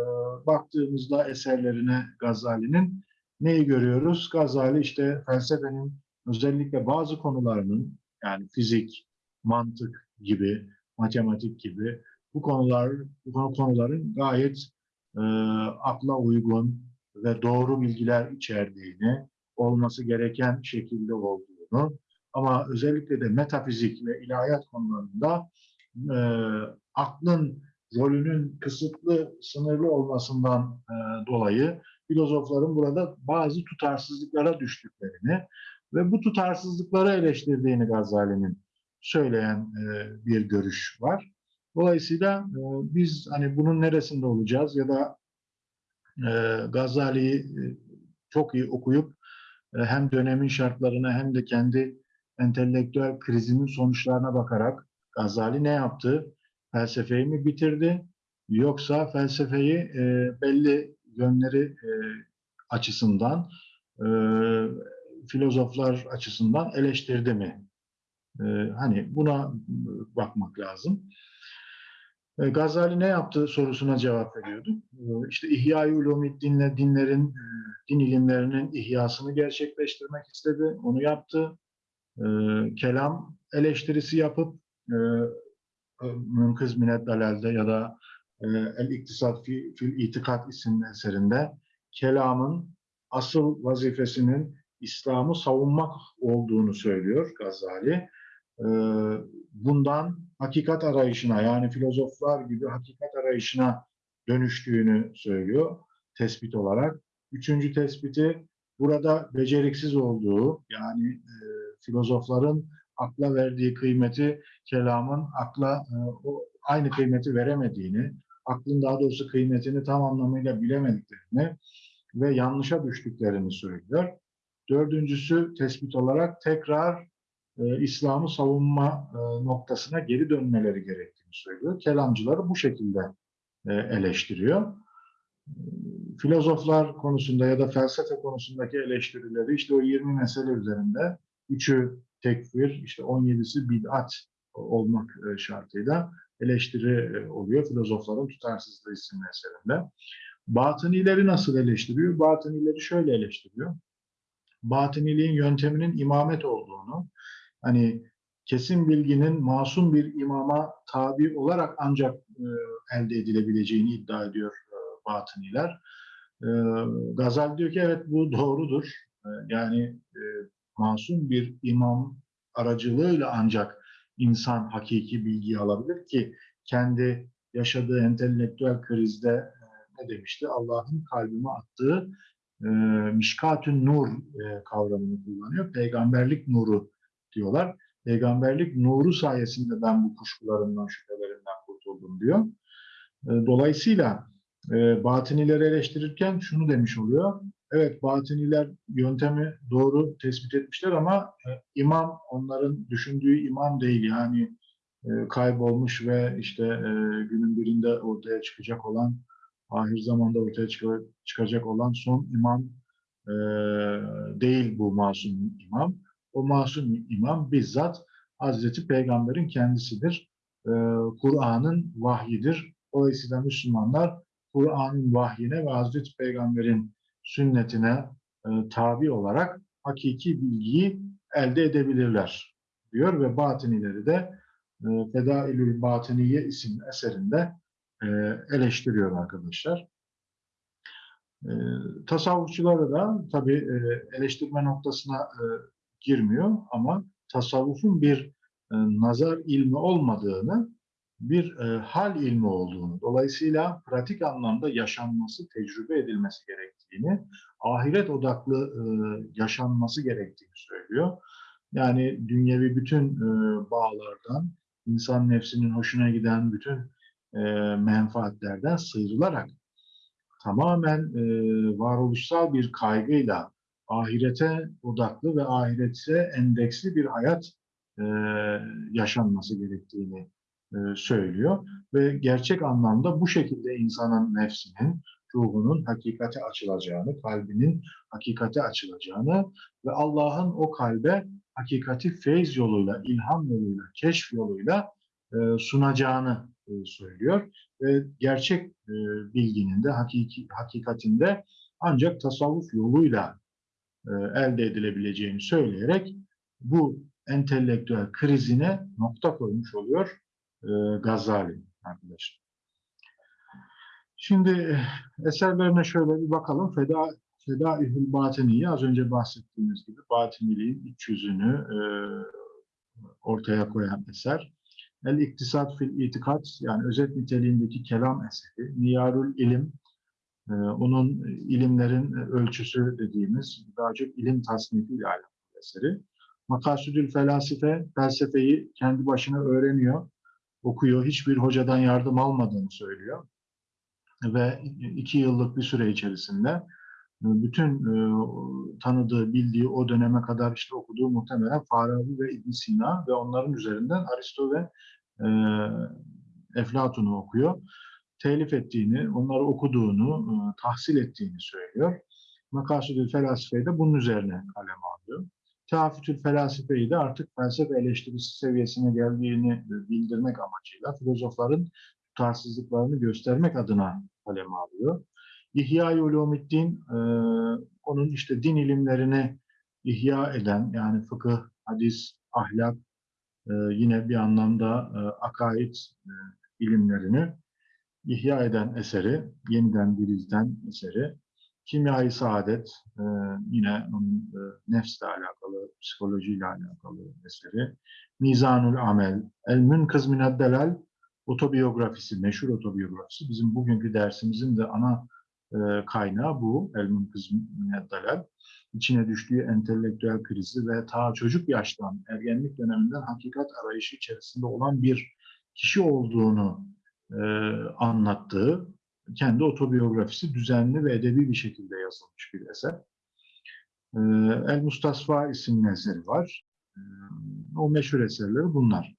baktığımızda eserlerine Gazali'nin neyi görüyoruz? Gazali işte felsefenin özellikle bazı konularının yani fizik, mantık gibi, matematik gibi bu konular bu konuların gayet e, akla uygun ve doğru bilgiler içerdiğini, olması gereken şekilde olduğunu ama özellikle de metafizik ve ilahiyat konularında e, aklın rolünün kısıtlı, sınırlı olmasından e, dolayı filozofların burada bazı tutarsızlıklara düştüklerini ve bu tutarsızlıkları eleştirdiğini Gazali'nin söyleyen e, bir görüş var. Dolayısıyla e, biz hani bunun neresinde olacağız ya da e, Gazali'yi çok iyi okuyup hem dönemin şartlarına hem de kendi entelektüel krizinin sonuçlarına bakarak Gazali ne yaptı? Felsefeyi mi bitirdi? Yoksa felsefeyi belli yönleri e, açısından, e, filozoflar açısından eleştirdi mi? E, hani buna bakmak lazım. E, Gazali ne yaptı sorusuna cevap veriyordu. E, İşte İhya-i Ulumiddin'le dinlerin, e, din ilimlerinin ihyasını gerçekleştirmek istedi. Onu yaptı. E, Kelam eleştirisi yapıp e, Münkız Minet Dalal'de ya da e, El İktisat fi, Fil İtikat isimli eserinde kelamın asıl vazifesinin İslam'ı savunmak olduğunu söylüyor Gazali. E, bundan hakikat arayışına yani filozoflar gibi hakikat arayışına dönüştüğünü söylüyor tespit olarak. Üçüncü tespiti burada beceriksiz olduğu yani e, filozofların akla verdiği kıymeti kelamın akla e, aynı kıymeti veremediğini, aklın daha doğrusu kıymetini tam anlamıyla bilemediklerini ve yanlışa düştüklerini söylüyor. Dördüncüsü tespit olarak tekrar e, İslam'ı savunma e, noktasına geri dönmeleri gerektiğini söylüyor. Kelamcıları bu şekilde e, eleştiriyor. Filozoflar konusunda ya da felsefe konusundaki eleştirileri işte o 20 mesele üzerinde üçü tekfir, işte 17'si bid'at olmak e, şartıyla eleştiri e, oluyor filozofların tutarsızlığı isimli eserinde. Batınileri nasıl eleştiriyor? Batınileri şöyle eleştiriyor. Batıniliğin yönteminin imamet olduğunu, hani kesin bilginin masum bir imama tabi olarak ancak e, elde edilebileceğini iddia ediyor e, batıniler. E, Gazal diyor ki evet bu doğrudur. E, yani e, masum bir imam aracılığıyla ancak insan hakiki bilgiyi alabilir ki kendi yaşadığı entelektüel krizde e, ne demişti? Allah'ın kalbime attığı e, mişkatün nur e, kavramını kullanıyor. Peygamberlik nuru diyorlar. Peygamberlik nuru sayesinde ben bu kuşkularımdan, şüphelerimden kurtuldum diyor. E, dolayısıyla e, batinileri eleştirirken şunu demiş oluyor. Evet batiniler yöntemi doğru tespit etmişler ama e, imam onların düşündüğü imam değil. Yani e, kaybolmuş ve işte e, günün birinde ortaya çıkacak olan ahir zamanda ortaya çık- çıkacak olan son imam e, değil bu masum imam. O masum imam bizzat Hazreti Peygamber'in kendisidir. E, Kur'an'ın vahyidir. Dolayısıyla Müslümanlar Kur'an'ın vahyine ve Hazreti Peygamber'in sünnetine e, tabi olarak hakiki bilgiyi elde edebilirler diyor ve batinileri de e, Fedailül Batiniye isimli eserinde e, eleştiriyor arkadaşlar. E, tasavvufçuları da tabi e, eleştirme noktasına e, girmiyor ama tasavvufun bir e, nazar ilmi olmadığını, bir e, hal ilmi olduğunu, dolayısıyla pratik anlamda yaşanması, tecrübe edilmesi gerektiğini, ahiret odaklı e, yaşanması gerektiğini söylüyor. Yani dünyevi bütün e, bağlardan, insan nefsinin hoşuna giden bütün e, menfaatlerden sıyrılarak tamamen e, varoluşsal bir kaygıyla ahirete odaklı ve ahirete endeksli bir hayat e, yaşanması gerektiğini e, söylüyor ve gerçek anlamda bu şekilde insanın nefsinin, ruhunun hakikate açılacağını, kalbinin hakikate açılacağını ve Allah'ın o kalbe hakikati feyz yoluyla, ilham yoluyla, keşf yoluyla e, sunacağını e, söylüyor. Ve gerçek bilginin de hakiki, hakikatinde ancak tasavvuf yoluyla elde edilebileceğini söyleyerek bu entelektüel krizine nokta koymuş oluyor e, Gazali arkadaşlar. Şimdi eh, eserlerine şöyle bir bakalım. Feda Fedaihül Batini'yi az önce bahsettiğimiz gibi batiniliğin iç yüzünü e, ortaya koyan eser. El İktisat fil İtikat yani özet niteliğindeki kelam eseri. Niyarul İlim e, onun ilimlerin ölçüsü dediğimiz daha çok ilim tasnifiyle alakalı eseri. Makasüdül Felasife felsefeyi kendi başına öğreniyor, okuyor. Hiçbir hocadan yardım almadığını söylüyor. Ve iki yıllık bir süre içerisinde bütün e, tanıdığı, bildiği o döneme kadar işte okuduğu muhtemelen Farabi ve ibn Sina ve onların üzerinden Aristo ve e, Eflatun'u okuyor. Telif ettiğini, onları okuduğunu, e, tahsil ettiğini söylüyor. Makasudül Felasife'yi de bunun üzerine kaleme alıyor. Teafütül Felasife'yi de artık felsefe eleştirisi seviyesine geldiğini bildirmek amacıyla filozofların tutarsızlıklarını göstermek adına kaleme alıyor. İhya-i Ulumiddin e, onun işte din ilimlerini ihya eden yani fıkıh, hadis, ahlak e, yine bir anlamda e, akaid e, ilimlerini ihya eden eseri, yeniden dirilten eseri. Kimya-i Saadet e, yine onun e, nefsle alakalı, psikolojiyle alakalı eseri. Mizanul Amel, El Münkız Mined Delal otobiyografisi, meşhur otobiyografisi. Bizim bugünkü dersimizin de ana e, kaynağı bu. El Münkız Mined Delal. İçine düştüğü entelektüel krizi ve ta çocuk yaştan, ergenlik döneminden hakikat arayışı içerisinde olan bir kişi olduğunu e, anlattığı kendi otobiyografisi düzenli ve edebi bir şekilde yazılmış bir eser. E, El Mustasfa isimli eseri var. E, o meşhur eserleri bunlar.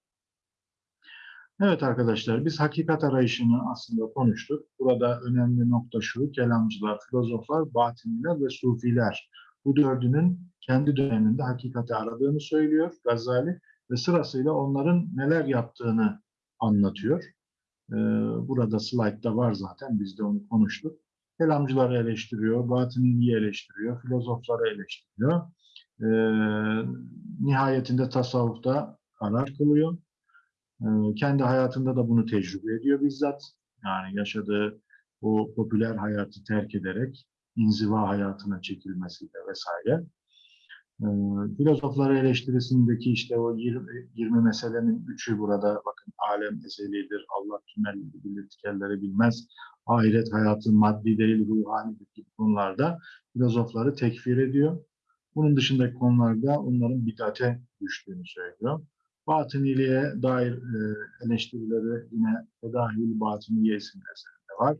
Evet arkadaşlar, biz hakikat arayışını aslında konuştuk. Burada önemli nokta şu, kelamcılar, filozoflar, batiniler ve sufiler. Bu dördünün kendi döneminde hakikati aradığını söylüyor Gazali ve sırasıyla onların neler yaptığını anlatıyor. Ee, burada slaytta var zaten, biz de onu konuştuk. Kelamcıları eleştiriyor, batiniliği eleştiriyor, filozofları eleştiriyor. Ee, nihayetinde tasavvufta karar kılıyor. Ee, kendi hayatında da bunu tecrübe ediyor bizzat. Yani yaşadığı o popüler hayatı terk ederek inziva hayatına çekilmesiyle vesaire. Ee, filozofları eleştirisindeki işte o 20, 20 meselenin üçü burada bakın alem ezelidir, Allah tümelleri bilir, tikelleri bilmez, ahiret hayatı maddi değil, ruhani gibi konularda filozofları tekfir ediyor. Bunun dışındaki konularda onların bidate düştüğünü söylüyor. Batıniliğe dair e, eleştirileri yine Fedahil Batiniye isimli eserinde var.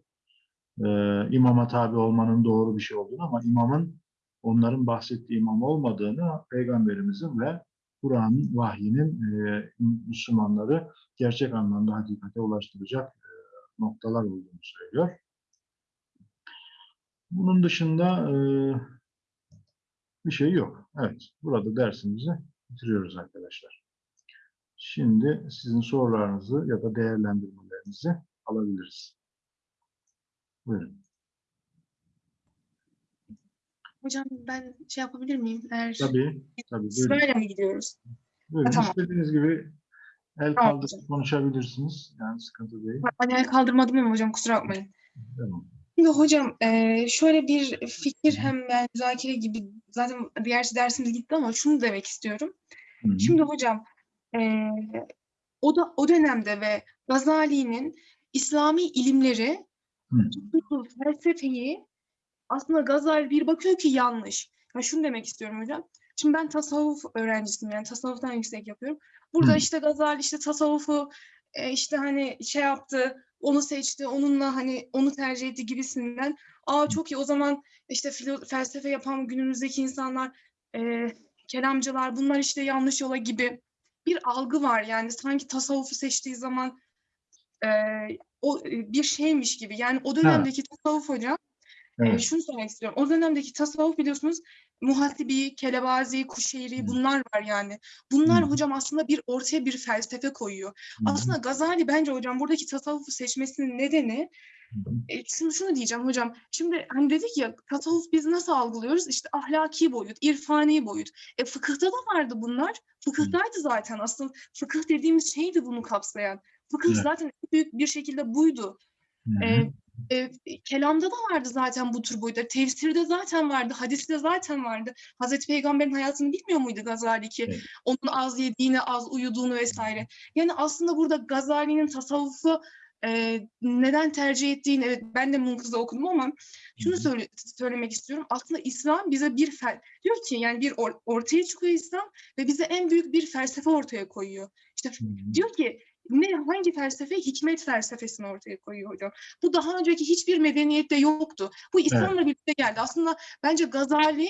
E, imama tabi olmanın doğru bir şey olduğunu ama imamın onların bahsettiği imam olmadığını Peygamberimizin ve Kur'an'ın vahyinin e, Müslümanları gerçek anlamda hakikate ulaştıracak e, noktalar olduğunu söylüyor. Bunun dışında e, bir şey yok. Evet, burada dersimizi bitiriyoruz arkadaşlar. Şimdi sizin sorularınızı ya da değerlendirmelerinizi alabiliriz. Buyurun. Hocam ben şey yapabilir miyim? Eğer Tabii, tabii. Sırayla mı gidiyoruz? Buyurun. Tamam. İstediğiniz gibi el Tamam kaldırıp hocam. konuşabilirsiniz. Yani sıkıntı değil. Ben el kaldırmadım ama hocam kusura bakmayın. Tamam. Şimdi hocam şöyle bir fikir hem yani müzakere gibi zaten diğer dersimiz gitti ama şunu demek istiyorum. Hı hı. Şimdi hocam o da o dönemde ve Gazali'nin İslami ilimleri felsefeyi aslında Gazali bir bakıyor ki yanlış. Ya şunu demek istiyorum hocam. Şimdi ben tasavvuf öğrencisiyim yani tasavvuftan yüksek yapıyorum. Burada Hı. işte Gazali işte tasavvufu e, işte hani şey yaptı, onu seçti, onunla hani onu tercih etti gibisinden. Aa çok iyi o zaman işte filo- felsefe yapan günümüzdeki insanlar e, kelamcılar bunlar işte yanlış yola gibi bir algı var yani sanki tasavvufu seçtiği zaman e, o e, bir şeymiş gibi. Yani o dönemdeki tasavvuf hocam Evet. şunu söylemek istiyorum. O dönemdeki tasavvuf biliyorsunuz Muhasibi, Kelebazi, Kuşeyri bunlar var yani. Bunlar Hı. hocam aslında bir ortaya bir felsefe koyuyor. Hı. Aslında Gazali bence hocam buradaki tasavvufu seçmesinin nedeni e, şunu şunu diyeceğim hocam. Şimdi hani dedik ya tasavvuf biz nasıl algılıyoruz? İşte ahlaki boyut, irfani boyut. E fıkıhta da vardı bunlar. Fıkıhtaydı zaten. Aslında fıkıh dediğimiz şeydi bunu kapsayan. Fıkıh Evet. zaten en büyük bir şekilde buydu. E, e, kelamda da vardı zaten bu tür boyutlar. Tefsirde zaten vardı. Hadiste zaten vardı. Hazreti Peygamber'in hayatını bilmiyor muydu Gazali ki? Evet. Onun az yediğini, az uyuduğunu vesaire. Yani aslında burada Gazali'nin tasavvufu e, neden tercih ettiğini, evet ben de Munkız'da okudum ama şunu söyle, söylemek istiyorum. Aslında İslam bize bir fel, diyor ki yani bir or- ortaya çıkıyor İslam ve bize en büyük bir felsefe ortaya koyuyor. İşte diyor ki ne hangi felsefe? Hikmet felsefesini ortaya koyuyor hocam. Bu daha önceki hiçbir medeniyette yoktu. Bu İslam'la birlikte geldi. Aslında bence Gazali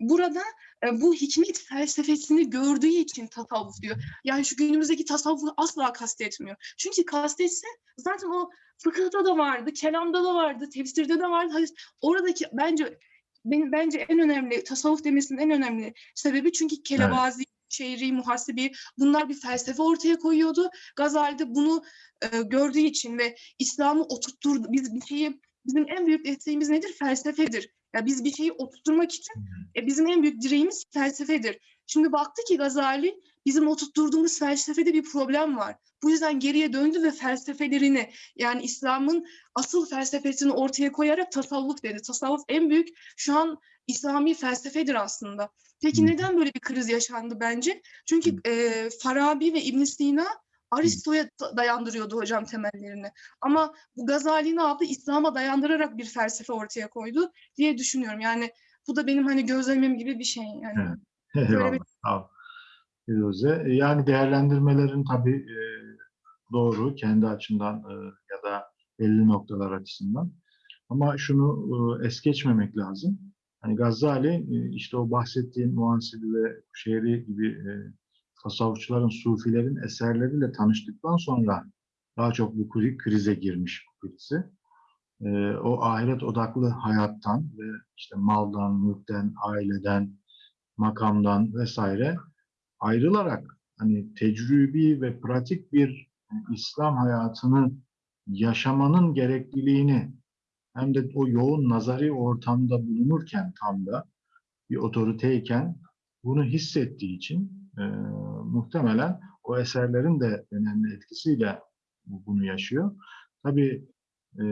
burada e, bu hikmet felsefesini gördüğü için tasavvuf diyor. Yani şu günümüzdeki tasavvufu asla kastetmiyor. Çünkü kastetse zaten o fıkıhta da vardı, kelamda da vardı, tefsirde de vardı. Hadis- Oradaki bence benim bence en önemli tasavvuf demesinin en önemli sebebi çünkü kelebazi, şehri, muhasibi bunlar bir felsefe ortaya koyuyordu. Gazali de bunu e, gördüğü için ve İslam'ı oturtturdu. Biz bir şeyi bizim en büyük desteğimiz nedir? Felsefedir. Ya biz bir şeyi oturtturmak için e, bizim en büyük direğimiz felsefedir. Şimdi baktı ki Gazali bizim oturtturduğumuz felsefede bir problem var. Bu yüzden geriye döndü ve felsefelerini yani İslam'ın asıl felsefesini ortaya koyarak tasavvuf dedi. Tasavvuf en büyük şu an İslami felsefedir aslında. Peki neden böyle bir kriz yaşandı bence? Çünkü e, Farabi ve İbn Sina Aristo'ya da- dayandırıyordu hocam temellerini. Ama bu Gazali ne yaptı? İslam'a dayandırarak bir felsefe ortaya koydu diye düşünüyorum. Yani bu da benim hani gözlemim gibi bir şey. Yani Evet. (laughs) Böyle Eyvallah. bir- Sağ ol. Firuze. Yani değerlendirmelerin tabii e, doğru kendi açımdan e, ya da belli noktalar açısından. Ama şunu e, es geçmemek lazım. Hani Gazali e, işte o bahsettiğin Muhasibi ve Kuşeyri gibi e, tasavvufçuların, sufilerin eserleriyle tanıştıktan sonra daha çok bu kri- krize girmiş bu krizi. E, o ahiret odaklı hayattan ve işte maldan, mülkten, aileden, makamdan vesaire ayrılarak hani tecrübi ve pratik bir İslam hayatını yaşamanın gerekliliğini hem de o yoğun nazari ortamda bulunurken tam da bir otoriteyken bunu hissettiği için e, muhtemelen o eserlerin de önemli etkisiyle bu- bunu yaşıyor. Tabii e,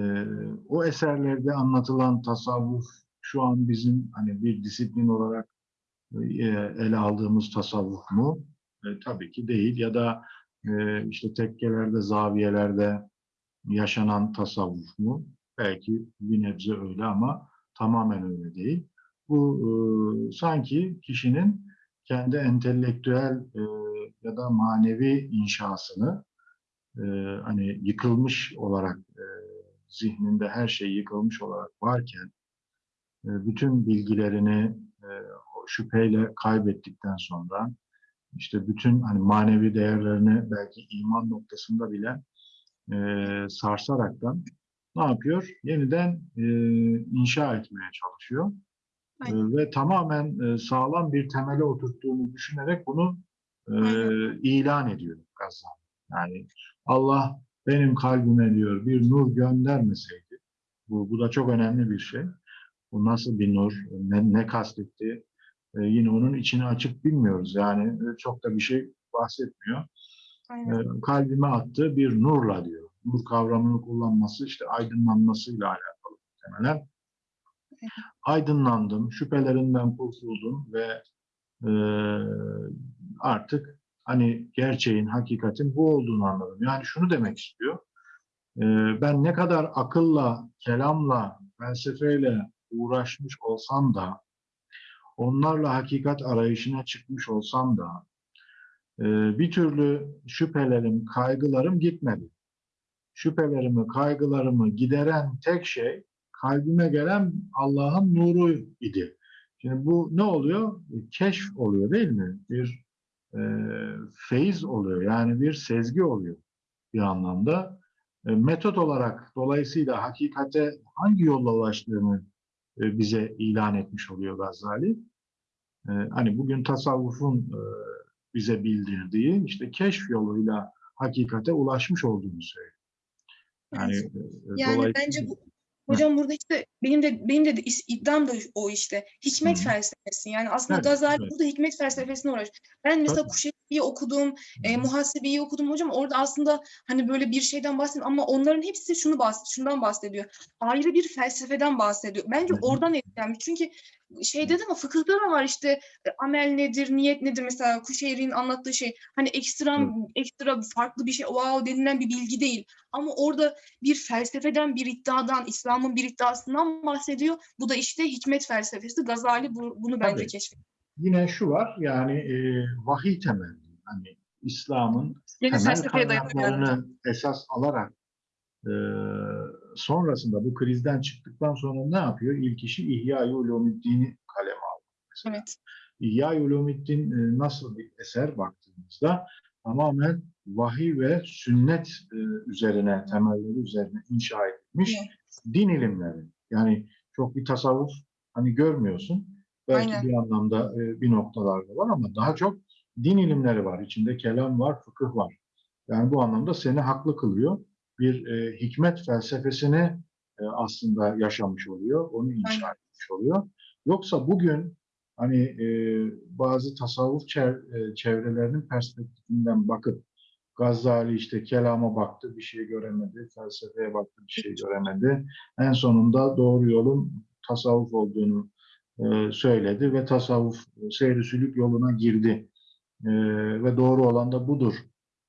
o eserlerde anlatılan tasavvuf şu an bizim hani bir disiplin olarak ele aldığımız tasavvuf mu? E, tabii ki değil. Ya da e, işte tekkelerde, zaviyelerde yaşanan tasavvuf mu? Belki bir nebze öyle ama tamamen öyle değil. Bu e, sanki kişinin kendi entelektüel e, ya da manevi inşasını e, hani yıkılmış olarak e, zihninde her şey yıkılmış olarak varken e, bütün bilgilerini e, şüpheyle kaybettikten sonra işte bütün hani manevi değerlerini belki iman noktasında bile e, sarsaraktan ne yapıyor? Yeniden e, inşa etmeye çalışıyor. E, ve tamamen e, sağlam bir temele oturttuğunu düşünerek bunu e, Aynen. ilan ediyor Gazali. Yani Allah benim kalbime diyor bir nur göndermeseydi, bu, bu da çok önemli bir şey. Bu nasıl bir nur, ne, ne kastetti? E, yine onun içini açık bilmiyoruz. Yani e, çok da bir şey bahsetmiyor. Aynen. E, kalbime attığı bir nurla diyor. Nur kavramını kullanması işte aydınlanmasıyla alakalı muhtemelen. Aydınlandım, şüphelerinden kurtuldum ve e, artık hani gerçeğin, hakikatin bu olduğunu anladım. Yani şunu demek istiyor. E, ben ne kadar akılla, kelamla, felsefeyle uğraşmış olsam da, onlarla hakikat arayışına çıkmış olsam da, e, bir türlü şüphelerim, kaygılarım gitmedi. Şüphelerimi, kaygılarımı gideren tek şey kalbime gelen Allah'ın nuru idi. Şimdi bu ne oluyor? Keşf oluyor değil mi? Bir e, feyiz oluyor. Yani bir sezgi oluyor bir anlamda. E, metot olarak dolayısıyla hakikate hangi yolla ulaştığını e, bize ilan etmiş oluyor Gazali. E, hani bugün tasavvufun e, bize bildirdiği işte keşf yoluyla hakikate ulaşmış olduğunu söylüyor. Yani, Evet. e, Yani dolayısıyla- bence bu hocam burada işte benim de benim de iddiam da o işte. Hikmet Hı. felsefesi. Yani aslında Evet, Gazali evet. burada hikmet felsefesine uğraş. Ben mesela Tabii. Kuşeyri'yi okudum, e, muhasebeyi okudum hocam. Orada aslında hani böyle bir şeyden bahsediyor ama onların hepsi şunu bahs şundan bahsediyor. Ayrı bir felsefeden bahsediyor. Bence hı. oradan etkilenmiş. Çünkü şeyde de ama fıkıhta da var işte e, amel nedir, niyet nedir mesela Kuşeyri'nin anlattığı şey. Hani ekstrem ekstra farklı bir şey wow denilen bir bilgi değil. Ama orada bir felsefeden, bir iddiadan, İslam'ın bir iddiasından bahsediyor. Bu da işte hikmet felsefesi. Gazali bu- bunu bence keşfetti. Yine şu var yani e, vahiy temelli. Hani İslam'ın temel kaynaklarını esas alarak e, sonrasında bu krizden çıktıktan sonra ne yapıyor? İlk işi İhya-i Ulumuddin'i kaleme aldı. mesela. Evet. İhya-i Ulumuddin e, nasıl bir eser baktığımızda tamamen vahiy ve sünnet e, üzerine, temelleri üzerine inşa edilmiş din ilimleri. Yani çok bir tasavvuf hani görmüyorsun. Belki Aynen. bir anlamda e, bir noktalarda var ama daha çok din ilimleri var. İçinde kelam var, fıkıh var. Yani bu anlamda seni haklı kılıyor. Bir e, hikmet felsefesini e, aslında yaşamış oluyor. Onu inşa etmiş oluyor. Yoksa bugün hani e, bazı tasavvuf çev- e, çevrelerinin perspektifinden bakıp Gazali işte kelama baktı, bir şey göremedi, felsefeye baktı, bir şey göremedi. En sonunda doğru yolun tasavvuf olduğunu e, söyledi ve tasavvuf e, seyri sülük yoluna girdi. E, ve doğru olan da budur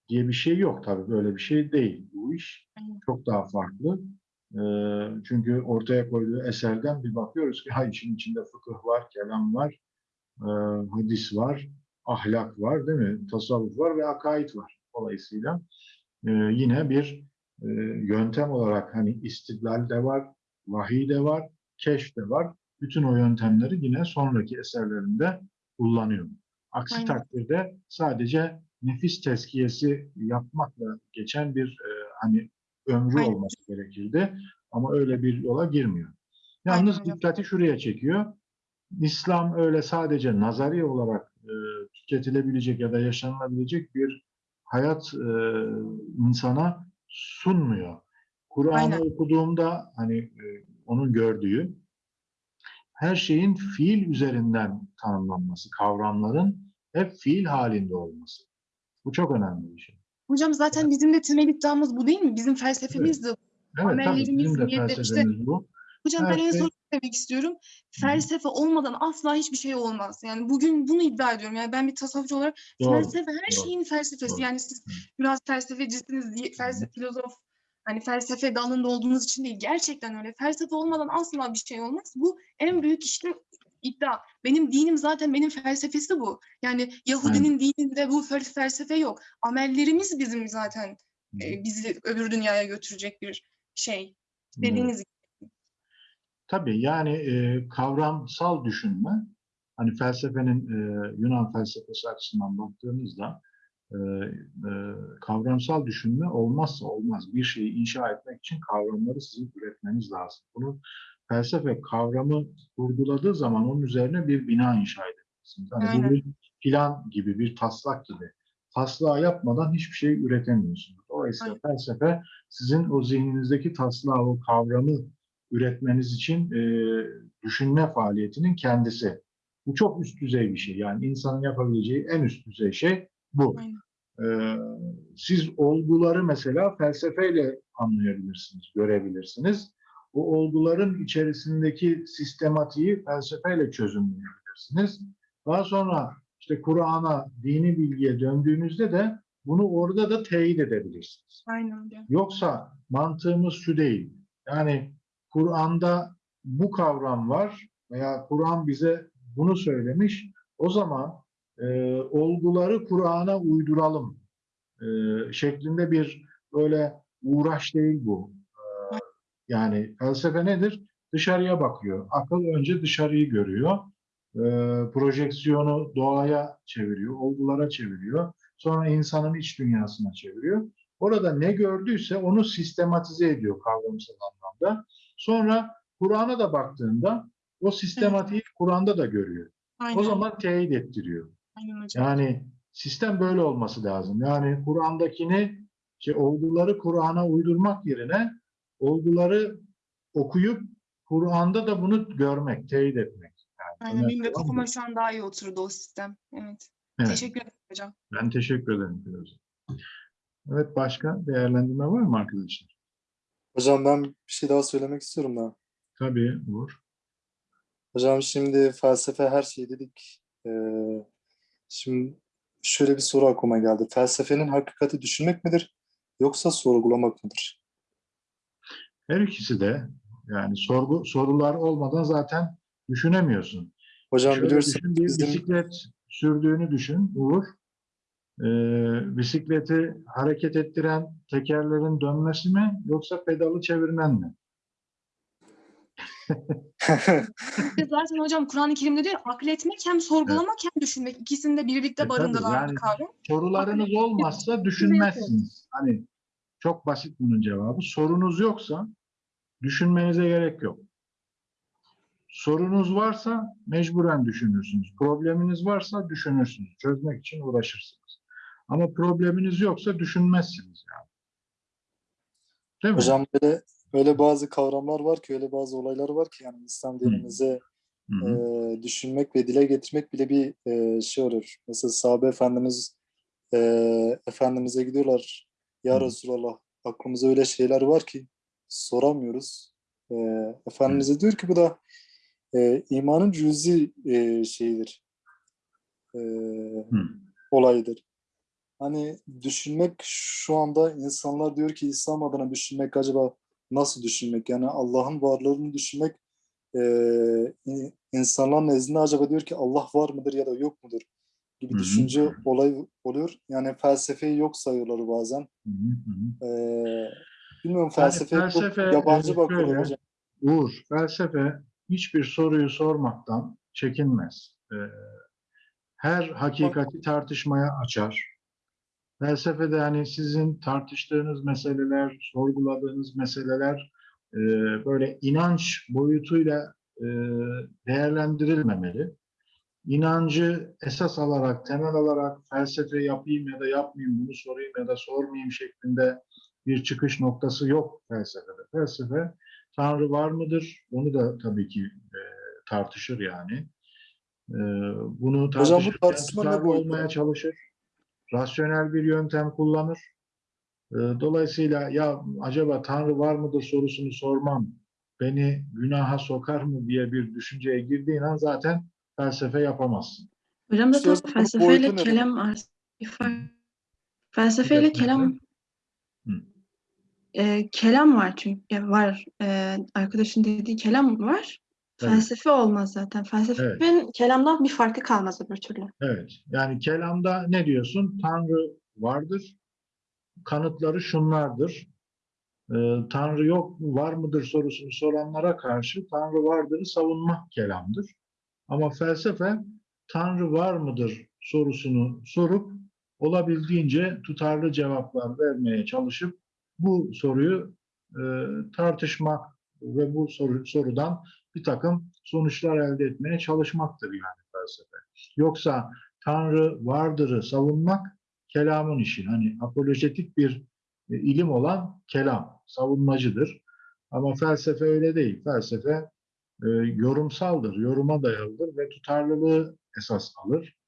diye bir şey yok tabii. Böyle bir şey değil bu iş. Çok daha farklı. E, çünkü ortaya koyduğu eserden bir bakıyoruz ki ha işin içinde fıkıh var, kelam var, e, hadis var, ahlak var değil mi? Tasavvuf var ve akaid var. Dolayısıyla e, yine bir e, yöntem olarak hani istidlal de var, vahiy de var, keşf de var. Bütün o yöntemleri yine sonraki eserlerinde kullanıyor. Aksi Aynen. takdirde sadece nefis tezkiyesi yapmakla geçen bir e, hani ömrü Aynen. olması gerekirdi. Ama öyle bir yola girmiyor. Yalnız Aynen dikkati şuraya çekiyor. İslam öyle sadece nazari olarak e, tüketilebilecek ya da yaşanılabilecek bir hayat e, insana sunmuyor. Kur'an'ı okuduğumda hani e, onun gördüğü her şeyin fiil üzerinden tanımlanması, kavramların hep fiil halinde olması. Bu çok önemli bir şey. Hocam zaten bizim de temel iddiamız bu değil mi? Bizim felsefemiz de bu. Evet tabii Amellerimiz, bizim de niyetler, işte felsefemiz bu. Hocam Her ben en şey- son demek istiyorum. Felsefe olmadan asla hiçbir şey olmaz. Yani bugün bunu iddia ediyorum. Yani ben bir tasavvufçu olarak Doğru, felsefe her doğru, şeyin felsefesi. doğru. Yani siz Hı. biraz felsefecisiniz diye felsefe filozof hani felsefe dalında olduğunuz için değil. Gerçekten öyle. Felsefe olmadan asla bir şey olmaz. Bu en büyük işte iddia. Benim dinim zaten benim felsefesi bu. Yani Yahudinin dininde bu fel- felsefe yok. Amellerimiz bizim zaten e, bizi öbür dünyaya götürecek bir şey. Evet. Dediğiniz gibi. Tabii yani e, kavramsal düşünme, hani felsefenin e, Yunan felsefesi açısından baktığımızda e, e, kavramsal düşünme olmazsa olmaz. Bir şeyi inşa etmek için kavramları sizin üretmeniz lazım. Bunu felsefe kavramı vurguladığı zaman onun üzerine bir bina inşa bu Aynen. bir plan gibi, bir taslak gibi. Taslağı yapmadan hiçbir şey üretemiyorsunuz. Dolayısıyla felsefe sizin o zihninizdeki taslağı, o kavramı üretmeniz için e, düşünme faaliyetinin kendisi. Bu çok üst düzey bir şey. Yani insanın yapabileceği en üst düzey şey bu. Aynen. Ee, siz olguları mesela felsefeyle anlayabilirsiniz, görebilirsiniz. O olguların içerisindeki sistematiği felsefeyle çözümleyebilirsiniz. Daha sonra işte Kur'an'a, dini bilgiye döndüğünüzde de bunu orada da teyit edebilirsiniz. Aynen öyle. Yoksa mantığımız şu değil. Yani Kur'an'da bu kavram var veya Kur'an bize bunu söylemiş. O zaman e, olguları Kur'an'a uyduralım e, şeklinde bir böyle uğraş değil bu. Yani felsefe nedir? Dışarıya bakıyor. Akıl önce dışarıyı görüyor. E, projeksiyonu doğaya çeviriyor, olgulara çeviriyor. Sonra insanın iç dünyasına çeviriyor. Orada ne gördüyse onu sistematize ediyor kavramsal anlamda. Sonra Kur'an'a da baktığında o sistematiği Kur'an'da da görüyor. Aynen. O zaman teyit ettiriyor. Aynen hocam. Yani sistem böyle olması lazım. Yani Kur'an'dakini, şey, olguları Kur'an'a uydurmak yerine olguları okuyup Kur'an'da da bunu görmek, teyit etmek. Yani Aynen benim de kafama şu an daha iyi oturdu o sistem. Evet. Evet, Teşekkür ederim hocam. ben teşekkür ederim Firuze. Evet, başka değerlendirme var mı arkadaşlar? Hocam ben bir şey daha söylemek istiyorum da. Tabii, olur. Hocam şimdi felsefe her şey dedik. Ee, şimdi şöyle bir soru aklıma geldi. Felsefenin hakikati düşünmek midir yoksa sorgulamak mıdır? Her ikisi de yani sorgu sorular olmadan zaten düşünemiyorsun. Hocam Şöyle biliyorsunuz düşün, bir bizim bisiklet sürdüğünü düşün, Uğur. Ee, bisikleti hareket ettiren tekerlerin dönmesi mi yoksa pedalı çevirmen mi? (laughs) Zaten hocam Kur'an-ı Kerim'de diyor akletmek hem sorgulamak hem düşünmek. İkisini de birlikte E, barındıran yani kavram. Sorularınız olmazsa düşünmezsiniz. Hani çok basit bunun cevabı. Sorunuz yoksa düşünmenize gerek yok. Sorunuz varsa mecburen düşünürsünüz. Probleminiz varsa düşünürsünüz. Çözmek için uğraşırsınız. Ama probleminiz yoksa düşünmezsiniz yani. Değil mi? hocam böyle öyle bazı kavramlar var ki öyle bazı olaylar var ki yani İslam dinimize Hı hı. e, düşünmek ve dile getirmek bile bir e, şey olur. Mesela sahabe efendimiz e, efendimize gidiyorlar. Ya Hı. Resulallah aklımıza öyle şeyler var ki soramıyoruz. E, Efendimiz'e diyor ki bu da e, imanın cüzi e, şeyidir. E, Hı. olayıdır. Hani düşünmek şu anda insanlar diyor ki İslam adına düşünmek acaba nasıl düşünmek? Yani Allah'ın varlığını düşünmek e, in- insanlar nezdinde acaba diyor ki Allah var mıdır ya da yok mudur gibi Hı hı. düşünce olay oluyor. Yani felsefeyi yok sayıyorlar bazen. Hı hı E, bilmiyorum Yani felsefeye çok felsefe, yabancı e, bakıyorum hocam. Uğur, felsefe hiçbir soruyu sormaktan çekinmez. Ee, her hakikati tartışmaya açar. Felsefede hani sizin tartıştığınız meseleler, sorguladığınız meseleler e, böyle inanç boyutuyla e, değerlendirilmemeli. İnancı esas alarak, temel alarak felsefe yapayım ya da yapmayayım, bunu sorayım ya da sormayayım şeklinde bir çıkış noktası yok felsefede. Felsefe Tanrı var mıdır? Onu da tabii ki e, tartışır yani. E, bunu bu tartışırken tutarlı olmaya çalışır. Rasyonel bir yöntem kullanır. E, dolayısıyla ya acaba Tanrı var mıdır sorusunu sormam beni günaha sokar mı diye bir düşünceye girdiğin an zaten felsefe yapamazsın. Hocam zaten felsefeyle kelam. Felsefeyle kelam Hı. e, kelam var çünkü var e, arkadaşın dediği kelam var. Tabii. Felsefe olmaz zaten. Felsefenin kelamdan bir farkı kalmaz öbür türlü. Evet. Yani kelamda ne diyorsun? Tanrı vardır. Kanıtları şunlardır. Ee, Tanrı yok mu, var mıdır sorusunu soranlara karşı Tanrı vardırı savunmak kelamdır. Ama felsefe Tanrı var mıdır sorusunu sorup olabildiğince tutarlı cevaplar vermeye çalışıp bu soruyu e, tartışmak ve bu soru, sorudan bir takım sonuçlar elde etmeye çalışmaktır yani felsefe. Yoksa Tanrı vardırı savunmak kelamın işi. Hani apolojetik bir e, ilim olan kelam, savunmacıdır. Ama felsefe öyle değil. Felsefe e, yorumsaldır, yoruma dayalıdır ve tutarlılığı esas alır.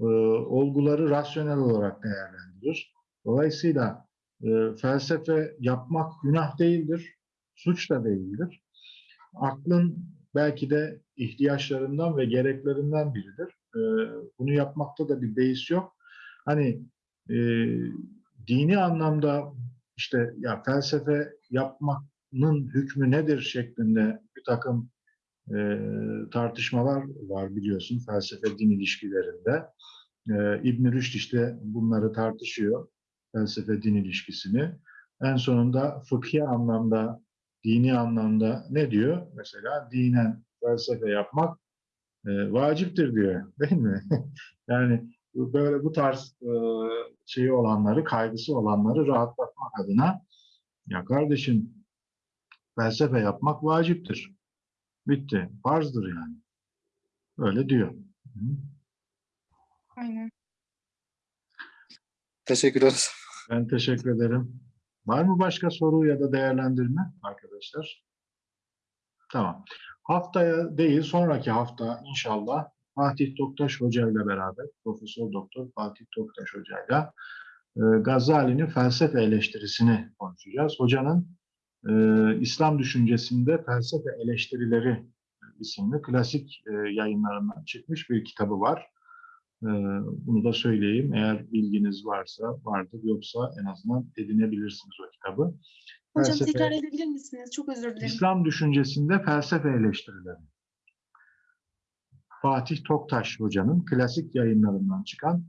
E, olguları rasyonel olarak değerlendirir. Dolayısıyla e, felsefe yapmak günah değildir, suç da değildir. Aklın belki de ihtiyaçlarından ve gereklerinden biridir. E, bunu yapmakta da bir beis yok. Hani e, dini anlamda işte ya felsefe yapmanın hükmü nedir şeklinde bir takım e, tartışmalar var biliyorsun felsefe din ilişkilerinde. E, İbn Rüşd işte bunları tartışıyor felsefe din ilişkisini. En sonunda fıkhi anlamda, dini anlamda ne diyor? Mesela dinen felsefe yapmak e, vaciptir diyor, değil mi? (laughs) yani böyle bu tarz e, şeyi olanları, kaygısı olanları rahatlatmak adına ya kardeşim felsefe yapmak vaciptir. Bitti. Farzdır yani. Öyle diyor. Hı. Aynen. Teşekkürler. Ben teşekkür ederim. Var mı başka soru ya da değerlendirme arkadaşlar? Tamam. Haftaya değil, sonraki hafta inşallah Fatih Toktaş Hoca ile beraber, Profesör Doktor Fatih Toktaş Hoca ile e, Gazali'nin felsefe eleştirisini konuşacağız. Hocanın e, İslam düşüncesinde felsefe eleştirileri isimli klasik e, yayınlarından çıkmış bir kitabı var. E, bunu da söyleyeyim. Eğer bilginiz varsa vardır, yoksa en azından edinebilirsiniz o kitabı. Hocam Felsefe- tekrar edebilir misiniz? Çok özür dilerim. İslam düşüncesinde felsefe eleştirileri. Fatih Toktaş Hoca'nın klasik yayınlarından çıkan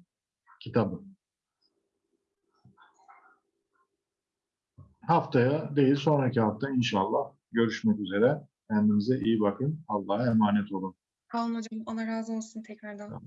kitabı. Haftaya değil, sonraki hafta inşallah görüşmek üzere. Kendinize iyi bakın. Allah'a emanet olun. Sağ olun hocam. Allah razı olsun tekrardan.